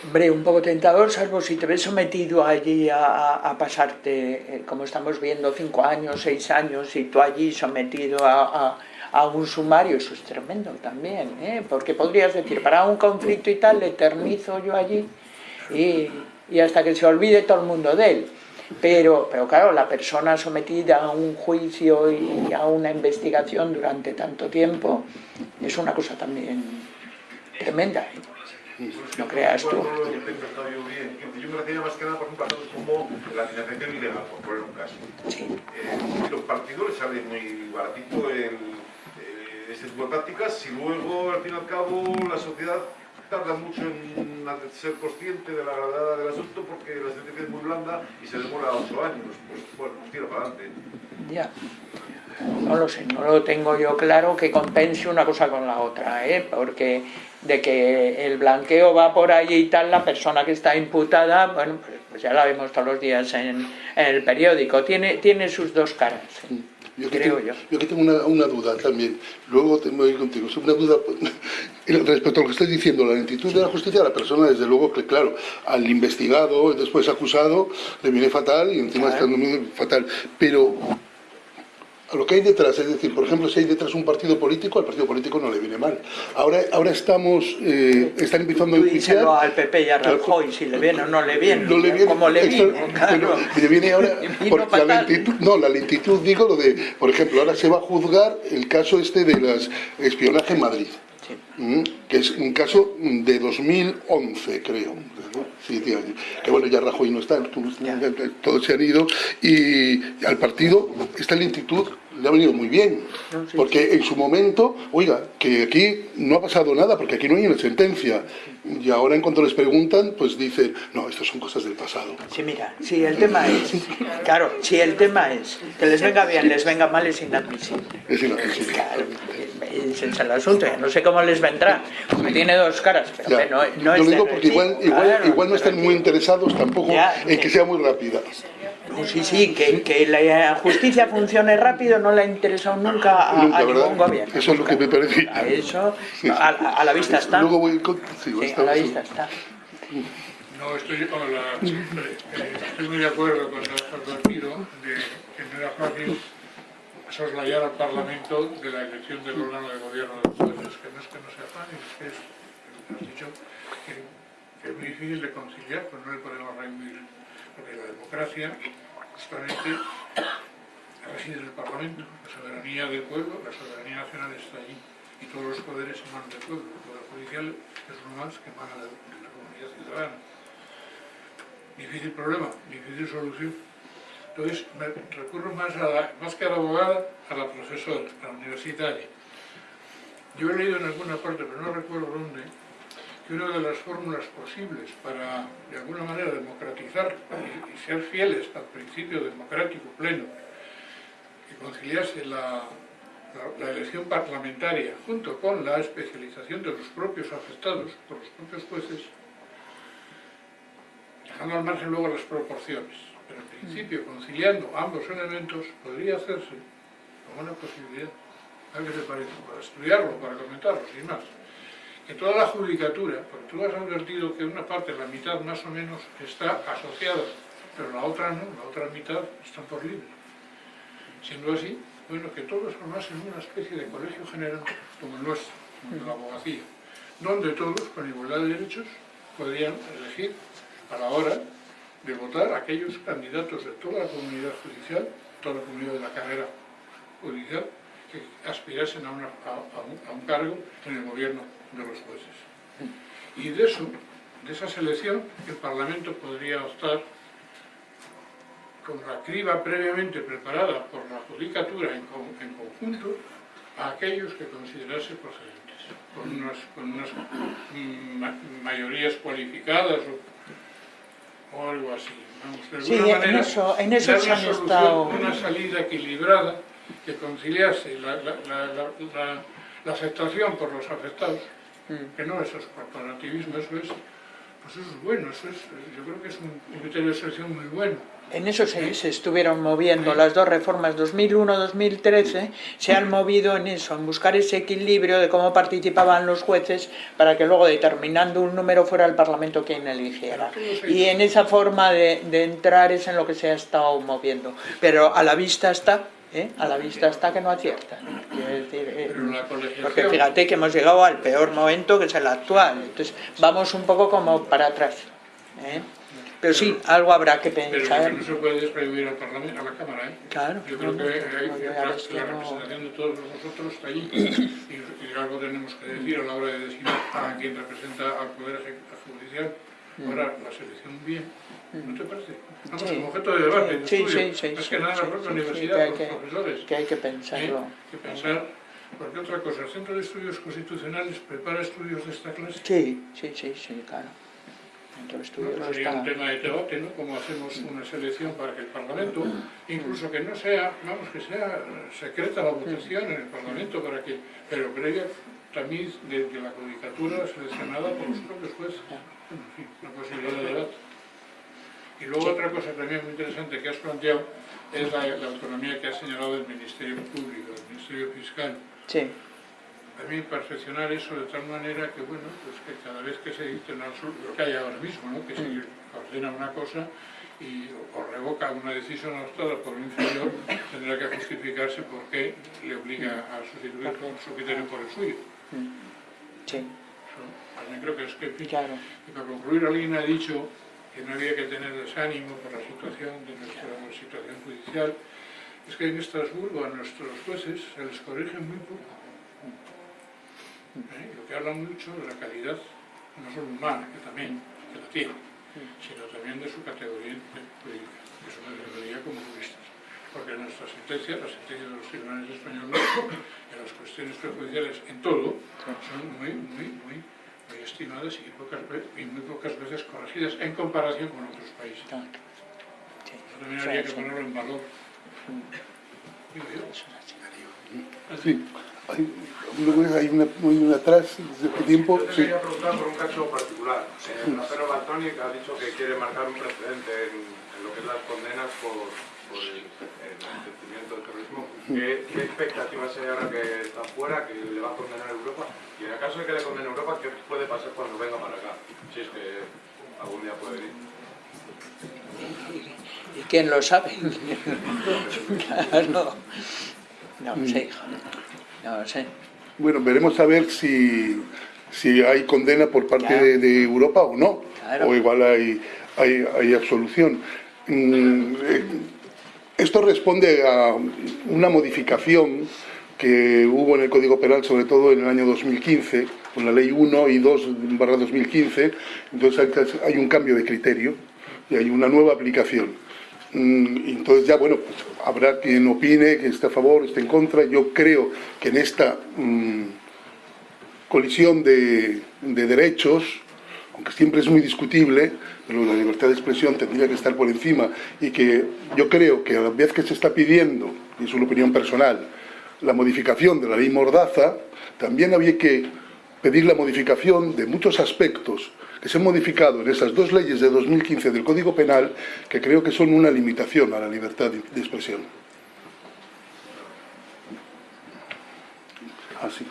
Hombre, un poco tentador, salvo si te ves sometido allí a, pasarte, eh, como estamos viendo, cinco años, seis años, y tú allí sometido a un sumario, eso es tremendo también, ¿eh? porque podrías decir, para un conflicto y tal, le eternizo yo allí y, y hasta que se olvide todo el mundo de él. Pero, pero claro, la persona sometida a un juicio y a una investigación durante tanto tiempo es una cosa también tremenda. ¿eh? No creas tú. Yo me refería más que nada, por ejemplo, a cosas como la financiación ilegal, por poner un caso. Eh, los partidos les sale muy baratito el, eh, ese tipo de prácticas si luego, al fin y al cabo, la sociedad tarda mucho en ser consciente de la gravedad del asunto porque la sentencia es muy blanda y se demora ocho años. Pues bueno, tira para adelante. Ya. No lo sé, no lo tengo yo claro que compense una cosa con la otra, ¿eh? porque de que el blanqueo va por ahí y tal, la persona que está imputada, bueno, pues ya la vemos todos los días en, en el periódico, tiene, tiene sus dos caras. Yo creo tengo, yo. yo aquí tengo una, una duda también. Luego te voy contigo. Es una duda <laughs> respecto a lo que estás diciendo, la lentitud de la justicia, la persona, desde luego que, claro, al investigado, después acusado, le viene fatal y encima está muy fatal. Pero a lo que hay detrás, es decir, por ejemplo, si hay detrás un partido político, al partido político no le viene mal. Ahora, ahora estamos, eh, están empezando a Tú enjuiciar... díselo al PP y a Rajoy si le viene o no le viene, No le viene, como le viene, claro. bueno, le viene ahora <laughs> Vino porque la lentitud, no, la lentitud digo lo de, por ejemplo, ahora se va a juzgar el caso este de las espionaje en Madrid. ¿Mm? que es un caso de 2011, creo. que bueno, ya Rajoy no está, todos se han ido, y al partido esta lentitud le ha venido muy bien, porque en su momento, oiga, que aquí no ha pasado nada, porque aquí no hay una sentencia, y ahora en cuanto les preguntan, pues dicen, no, estas son cosas del pasado. Sí, mira, si el tema es, claro, si el tema es que les venga bien, les venga mal, es inadmisible. Es inadmisible. Claro, ese es el asunto, ya no sé cómo les vendrá, porque tiene dos caras, pero que no, no Yo es lo digo porque igual, igual, claro. igual no están muy interesados tampoco Ya, en que sea muy rápida. No, sí, sí, que, que la justicia funcione rápido no le ha interesado nunca a, Nunca, a ningún gobierno. Eso es lo que me parece. A eso, a, a la vista está. Luego voy con... sí, Sí, a la vista está. No, estoy, hola, siempre, eh, estoy muy de acuerdo con has advertido de que no era fácil soslayar al Parlamento de la elección del órgano de gobierno de los jueces, que no es que no sea fácil, es que es, has dicho, que, que es muy difícil de conciliar, pues no le podemos reunir, porque la democracia justamente reside en el Parlamento, la soberanía del pueblo, la soberanía nacional está allí, y todos los poderes emanan del pueblo, el poder judicial es uno más que emana de, la comunidad ciudadana. Difícil problema, difícil solución. Entonces, recurro más, a más que a la abogada, a la profesora, a la universitaria. Yo he leído en alguna parte, pero no recuerdo dónde, que una de las fórmulas posibles para, de alguna manera, democratizar y, y ser fieles al principio democrático pleno, que conciliase la, la- la elección parlamentaria junto con la especialización de los propios afectados por los propios jueces, dejando al margen luego las proporciones, pero en principio conciliando ambos elementos podría hacerse como una posibilidad. ¿A qué te parece? Para estudiarlo, para comentarlo, sin más. Que toda la judicatura, porque tú has advertido que una parte, la mitad más o menos, está asociada, pero la otra no, la otra mitad están por libre. Siendo así, bueno, que todos formasen una especie de colegio general, como el nuestro, como el de la abogacía, donde todos, con igualdad de derechos, podrían elegir a la hora de votar aquellos candidatos de toda la comunidad judicial, toda la comunidad de la carrera judicial, que aspirasen a, a- a a un cargo en el gobierno de los jueces. Y de eso, de esa selección, el Parlamento podría optar con la criba previamente preparada por la judicatura en, con- en conjunto a aquellos que considerase procedentes, con unas, con unas ma- mayorías cualificadas o, o algo así. Vamos, de Sí, alguna en manera, eso- en eso dar una han solución, estado- una salida equilibrada que conciliase la, la- aceptación por los afectados. Que no es eso, corporativismo, eso es, pues eso es bueno, eso es, yo creo que es un, un criterio de selección muy bueno. En eso se, se estuvieron moviendo las dos reformas 2001-2013, se han movido en eso, en buscar ese equilibrio de cómo participaban los jueces para que luego determinando un número fuera el Parlamento quien eligiera. Y en esa forma de, de entrar es en lo que se ha estado moviendo. Pero a la vista está, ¿eh? a la vista está que no aciertan. Decir, eh, porque fíjate que hemos llegado al peor momento que es el actual. Entonces vamos un poco como para atrás. ¿eh? Pero sí, algo habrá que pensar. no se puede desprohibir al Parlamento, a la Cámara, ¿eh? Claro, Yo creo no, que hay, no, la, la no- representación de todos nosotros está allí y, y algo tenemos que decir a la hora de designar a quien representa al Poder Judicial. Ahora, la selección bien, ¿no te parece? Sí. como objeto de debate, de Sí, estudio. sí, sí, que nada en la propia universidad, que hay los que- profesores. que hay que ¿eh? pensarlo. que pensar, porque otra cosa, el Centro de Estudios Constitucionales prepara estudios de esta clase. Sí, sí, sí, sí, claro. De estudios Pues no sería un está- tema de debate, ¿no? Como hacemos una selección para que el Parlamento, incluso que no sea, vamos, que sea secreta la votación en el Parlamento, para que, pero haya también de, de la judicatura seleccionada por los propios jueces. En fin, una posibilidad de debate. Y luego otra cosa también muy interesante que has planteado es la, la autonomía que has señalado del Ministerio Público, del Ministerio Fiscal. Sí. A mí perfeccionar eso de tal manera que, bueno, pues que cada vez que se resol- lo que hay ahora mismo, ¿no? que se ordena una cosa y, o revoca una decisión adoptada por un inferior, tendrá que justificarse por qué le obliga a sustituir su criterio por el suyo. Sí. Eso, también creo que es que, en fin, Claro. y para concluir, alguien ha dicho que no había que tener desánimo por la situación de nuestra situación judicial. Es que en Estrasburgo a nuestros jueces se les corrige muy poco. ¿Eh? Lo que habla mucho de la calidad, no solo humana, que también, que la tiene, sino también de su categoría jurídica. Eso me debería como juristas. Porque nuestras sentencias, las sentencias de los tribunales españoles, <coughs> en las cuestiones prejudiciales, en todo, son muy, muy, muy, muy estimadas y, pocas y muy pocas veces corregidas en comparación con otros países. Eso también Sí, habría que sí. ponerlo en valor. Sí. Hay, una, hay una atrás, ¿desde qué tiempo? Yo te Sí. quería preguntar por un caso particular. Eh, Rapero Baltoni que ha dicho que quiere marcar un precedente en, en lo que es las condenas por, por el, el enriquecimiento del terrorismo. ¿Qué, ¿Qué expectativas hay ahora que está fuera, que le va a condenar a Europa? Y en el caso de que le condene a Europa, ¿qué puede pasar cuando venga para acá? Si es que algún día puede venir. ¿Y quién lo sabe? claro. No lo sé, hijo. No lo sé. Bueno, veremos a ver si, si hay condena por parte de, de Europa o no. Claro. O igual hay, hay, hay absolución. Mm, eh, Esto responde a una modificación que hubo en el Código Penal, sobre todo en el año 2015, con la Ley 1 y 2 barra 2015. Entonces hay- un cambio de criterio y hay una nueva aplicación. Mm, Entonces ya, bueno, pues habrá quien opine, que esté a favor, esté en contra. Yo creo que en esta mm, colisión de derechos, aunque siempre es muy discutible, pero la libertad de expresión tendría que estar por encima y que yo creo que a la vez que se está pidiendo, y es una opinión personal, la modificación de la ley Mordaza, también había que pedir la modificación de muchos aspectos que se han modificado en esas dos leyes de 2015 del Código Penal que creo que son una limitación a la libertad de expresión. Así.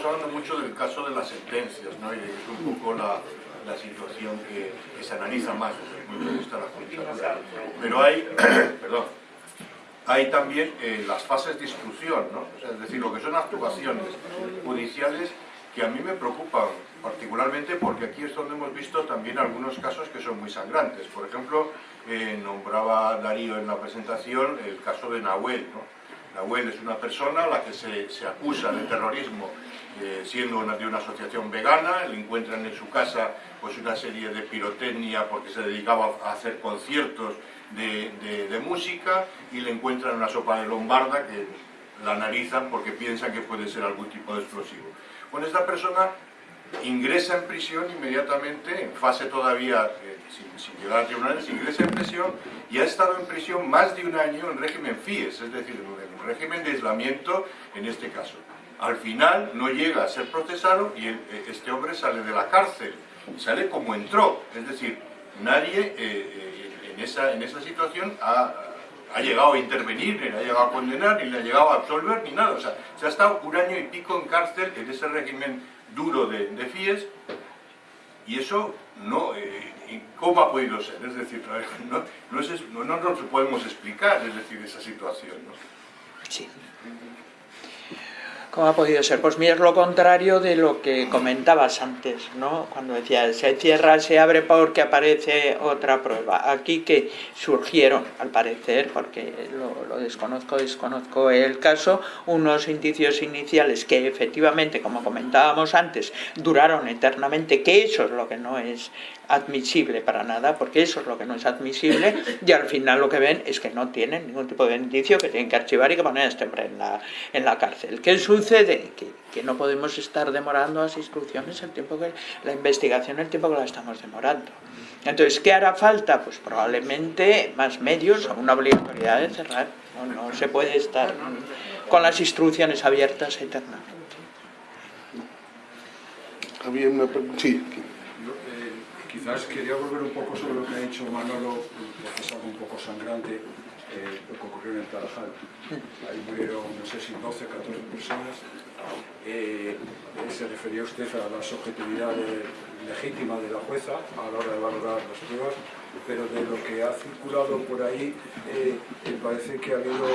Estamos hablando mucho del caso de las sentencias, ¿no? Y es un poco la, la situación que, se analiza más desde el punto de vista de la judicatura. Pero hay, <clears throat> perdón, hay también eh, las fases de instrucción, ¿no? Es decir, lo que son actuaciones judiciales que a mí me preocupan particularmente porque aquí es donde hemos visto también algunos casos que son muy sangrantes. Por ejemplo, eh, nombraba Darío en la presentación el caso de Nahuel. Nahuel es una persona a la que se, se acusa de terrorismo siendo una, de una asociación vegana, le encuentran en su casa pues una serie de pirotecnia porque se dedicaba a hacer conciertos de música y le encuentran una sopa de lombarda que la analizan porque piensan que puede ser algún tipo de explosivo. Bueno, esta persona ingresa en prisión inmediatamente, en fase todavía eh, sin, sin llegar a tribunales, ingresa en prisión y ha estado en prisión más de un año en régimen FIES, es decir, en un régimen de aislamiento en este caso. Al final no llega a ser procesado y eh, este hombre sale de la cárcel, sale como entró, es decir, nadie eh, eh, en, esa, en esa situación ha, llegado a intervenir, ni le ha llegado a condenar, ni le ha llegado a absolver, ni nada. O sea, se ha estado un año y pico en cárcel en ese régimen duro de, de FIES y eso no, eh, ¿y ¿cómo ha podido ser? Es decir, <laughs> no, no, no, no nos podemos explicar, es decir, esa situación. Sí. ¿Cómo ha podido ser? Pues mira, es lo contrario de lo que comentabas antes, ¿no? Cuando decía, se cierra, se abre porque aparece otra prueba. Aquí que surgieron, al parecer, porque lo, lo desconozco, desconozco el caso, unos indicios iniciales que efectivamente, como comentábamos antes, duraron eternamente, que eso es lo que no es admisible para nada, porque eso es lo que no es admisible, y al final lo que ven es que no tienen ningún tipo de indicio, que tienen que archivar y que poner a este hombre en la, en la cárcel. ¿Qué sucede? Que, que no podemos estar demorando las instrucciones el tiempo que la investigación, el tiempo que la estamos demorando. Entonces, ¿qué hará falta? Pues probablemente más medios o una obligatoriedad de cerrar. No, no se puede estar con las instrucciones abiertas eternamente. Había una Sí. Eh, quizás quería volver un poco sobre lo que ha dicho Manolo, porque es algo un poco sangrante, eh, lo que ocurrió en el Tarajal. Ahí murieron, no sé si 12 o 14 personas. Eh, se refería usted a la subjetividad legítima de la jueza a la hora de valorar las pruebas, pero de lo que ha circulado por ahí, parece que ha habido,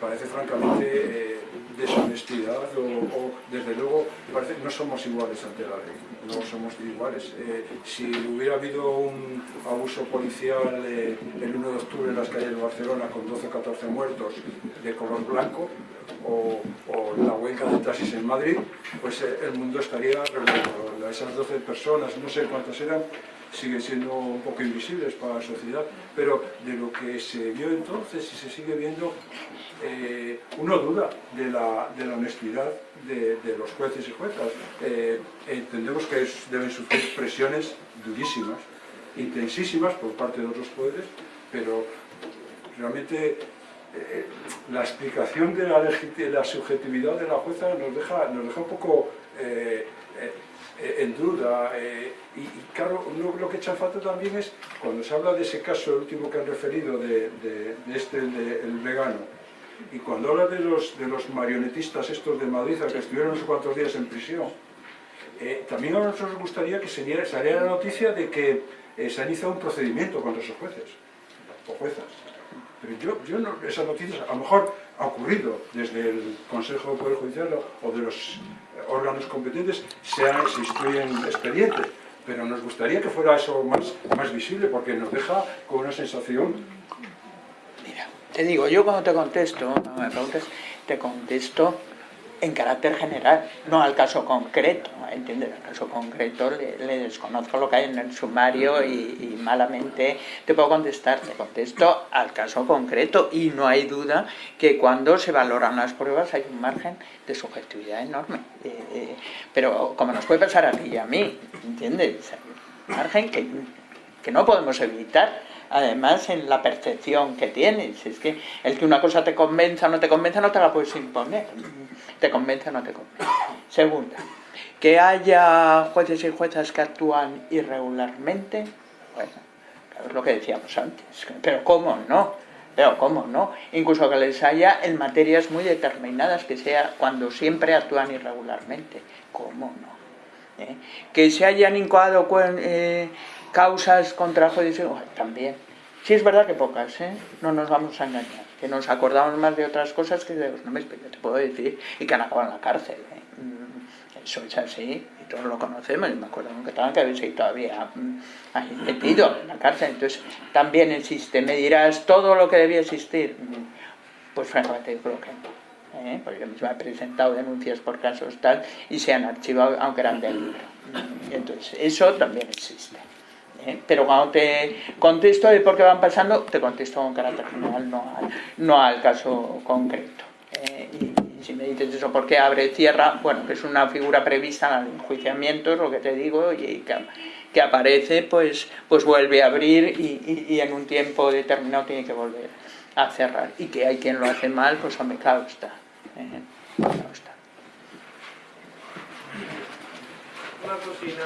parece francamente deshonestidad o, o, desde luego parece no somos iguales ante la ley, no somos iguales. Eh, si hubiera habido un abuso policial eh, el 1 de octubre en las calles de Barcelona con 12 o 14 muertos de color blanco o, la huelga de taxis en Madrid, pues eh, el mundo estaría revuelto. Esas 12 personas, no sé cuántas eran, siguen siendo un poco invisibles para la sociedad, pero de lo que se vio entonces y se sigue viendo, eh, uno duda de la, de la honestidad de, los jueces y juezas. Eh, entendemos que deben sufrir presiones durísimas, intensísimas por parte de otros poderes, pero realmente eh, la explicación de la, subjetividad de la jueza nos deja, nos deja un poco en duda. Eh, y, claro, uno, lo que echa falta también es, cuando se habla de ese caso, el último que han referido, de, este, el, vegano, y cuando habla de los, de los marionetistas estos de Madrid, que estuvieron unos cuantos días en prisión, eh, también a nosotros nos gustaría que se saliera la noticia de que eh, se ha iniciado un procedimiento contra esos jueces o juezas. Pero yo, yo no, esas noticias a lo mejor ha ocurrido desde el Consejo de Poder Judicial o de los órganos competentes se, se instruyen expedientes, pero nos gustaría que fuera eso más, más visible porque nos deja con una sensación... Mira, te digo, yo cuando te contesto, no me preguntes, te contesto en carácter general, no al caso concreto, ¿entiendes? Al caso concreto le, desconozco lo que hay en el sumario y, malamente te puedo contestar, te contesto al caso concreto y no hay duda que cuando se valoran las pruebas hay un margen de subjetividad enorme. Eh, eh, pero como nos puede pasar a ti y a mí, ¿entiendes? Un margen que, que no podemos evitar además en la percepción que tienes. Es que el que una cosa te convenza o no te convenza no te la puedes imponer. Te convence o no te convence. Segunda, que haya jueces y juezas que actúan irregularmente, bueno, claro, es lo que decíamos antes. Pero ¿cómo no? Pero ¿cómo no? Incluso que les haya en materias muy determinadas, que sea cuando siempre actúan irregularmente. ¿Cómo no? ¿Eh? Que se hayan incoado eh, causas contra jueces, también. Sí es verdad que pocas, ¿eh? no nos vamos a engañar, que nos acordamos más de otras cosas que de los nombres te puedo decir y que han acabado en la cárcel. ¿eh? Eso es así, y todos lo conocemos, y me acuerdo que estaban que habéis todavía ahí metido en la cárcel, entonces también existe, me dirás todo lo que debía existir, pues francamente yo creo que no. ¿eh? Porque yo misma he presentado denuncias por casos tal y se han archivado aunque eran del libro. Entonces, eso también existe. ¿Eh? pero cuando te contesto de por qué van pasando, te contesto con carácter general, no al, no al caso concreto. ¿eh? Y, si me dices eso, ¿por qué abre cierra? Bueno, que es una figura prevista en el enjuiciamiento, es lo que te digo, y que, que aparece, pues, pues vuelve a abrir y, y, y, en un tiempo determinado tiene que volver a cerrar. Y que hay quien lo hace mal, pues hombre, claro está. ¿eh? Claro está. Una cocina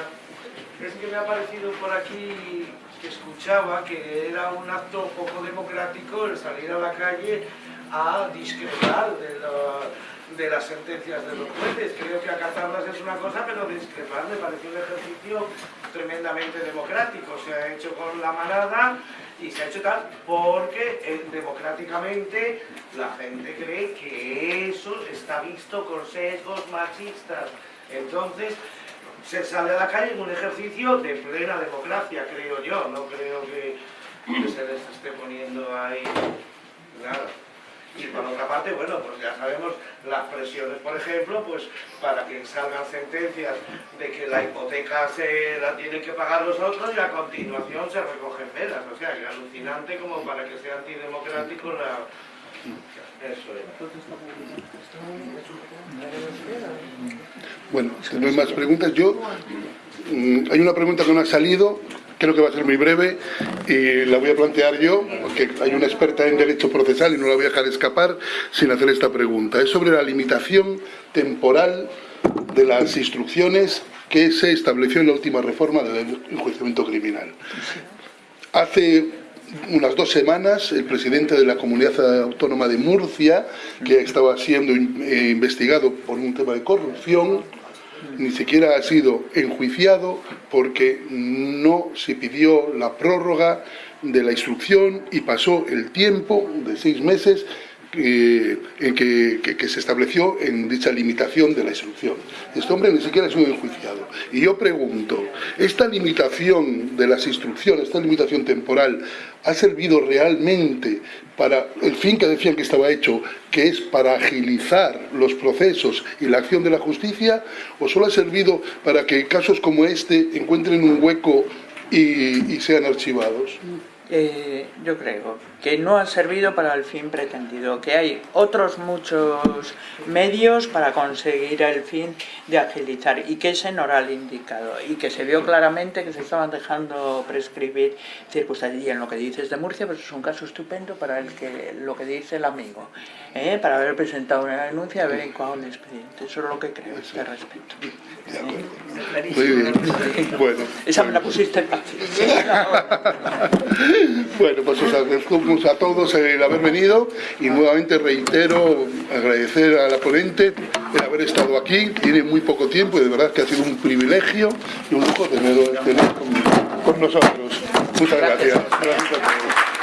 es que me ha parecido por aquí que escuchaba que era un acto poco democrático el salir a la calle a discrepar de, las sentencias de los jueces. Creo que acatarlas es una cosa, pero discrepar me parece un ejercicio tremendamente democrático. Se ha hecho con la manada y se ha hecho tal porque eh, democráticamente la gente cree que eso está visto con sesgos machistas. Entonces, se sale a la calle en un ejercicio de plena democracia, creo yo, no creo que, se les esté poniendo ahí nada. Y por otra parte, bueno, pues ya sabemos las presiones, por ejemplo, pues para que salgan sentencias de que la hipoteca se la tienen que pagar los otros y a continuación se recogen velas. O sea, que alucinante como para que sea antidemocrático la... Bueno, si no hay más preguntas, yo... mm, hay una pregunta que no ha salido, creo que va a ser muy breve, y la voy a plantear yo, porque hay una experta en derecho procesal y no la voy a dejar escapar sin hacer esta pregunta. Es sobre la limitación temporal de las instrucciones que se estableció en la última reforma del enjuiciamiento criminal. Hace unas dos semanas, el presidente de la Comunidad Autónoma de Murcia, que estaba siendo eh, investigado por un tema de corrupción, ni siquiera ha sido enjuiciado porque no se pidió la prórroga de la instrucción y pasó el tiempo de seis meses eh, en que, que- que se estableció en dicha limitación de la instrucción. Este hombre ni siquiera ha sido enjuiciado. Y yo pregunto, ¿esta limitación de las instrucciones, esta limitación temporal, ha servido realmente para el fin que decían que estaba hecho, que es para agilizar los procesos y la acción de la justicia, o solo ha servido para que casos como este encuentren un hueco y, y sean archivados? Eh, yo creo que no ha servido para el fin pretendido, que hay otros muchos medios para conseguir el fin de agilizar y que ese no era el indicado y que se vio claramente que se estaban dejando prescribir circunstancias. Y en lo que dices de Murcia, pues es un caso estupendo para el que lo que dice el amigo, ¿eh? para haber presentado una denuncia y haber incoado el expediente. Eso es lo que creo a este respecto. Muy bien. Bueno. Esa me la pusiste fácil. <laughs> Bueno, pues os agradecemos a todos el haber venido y nuevamente reitero agradecer a la ponente el haber estado aquí. Tiene muy poco tiempo y de verdad que ha sido un privilegio y un lujo tenerlo tener con, con nosotros. Muchas gracias. Gracias a todos.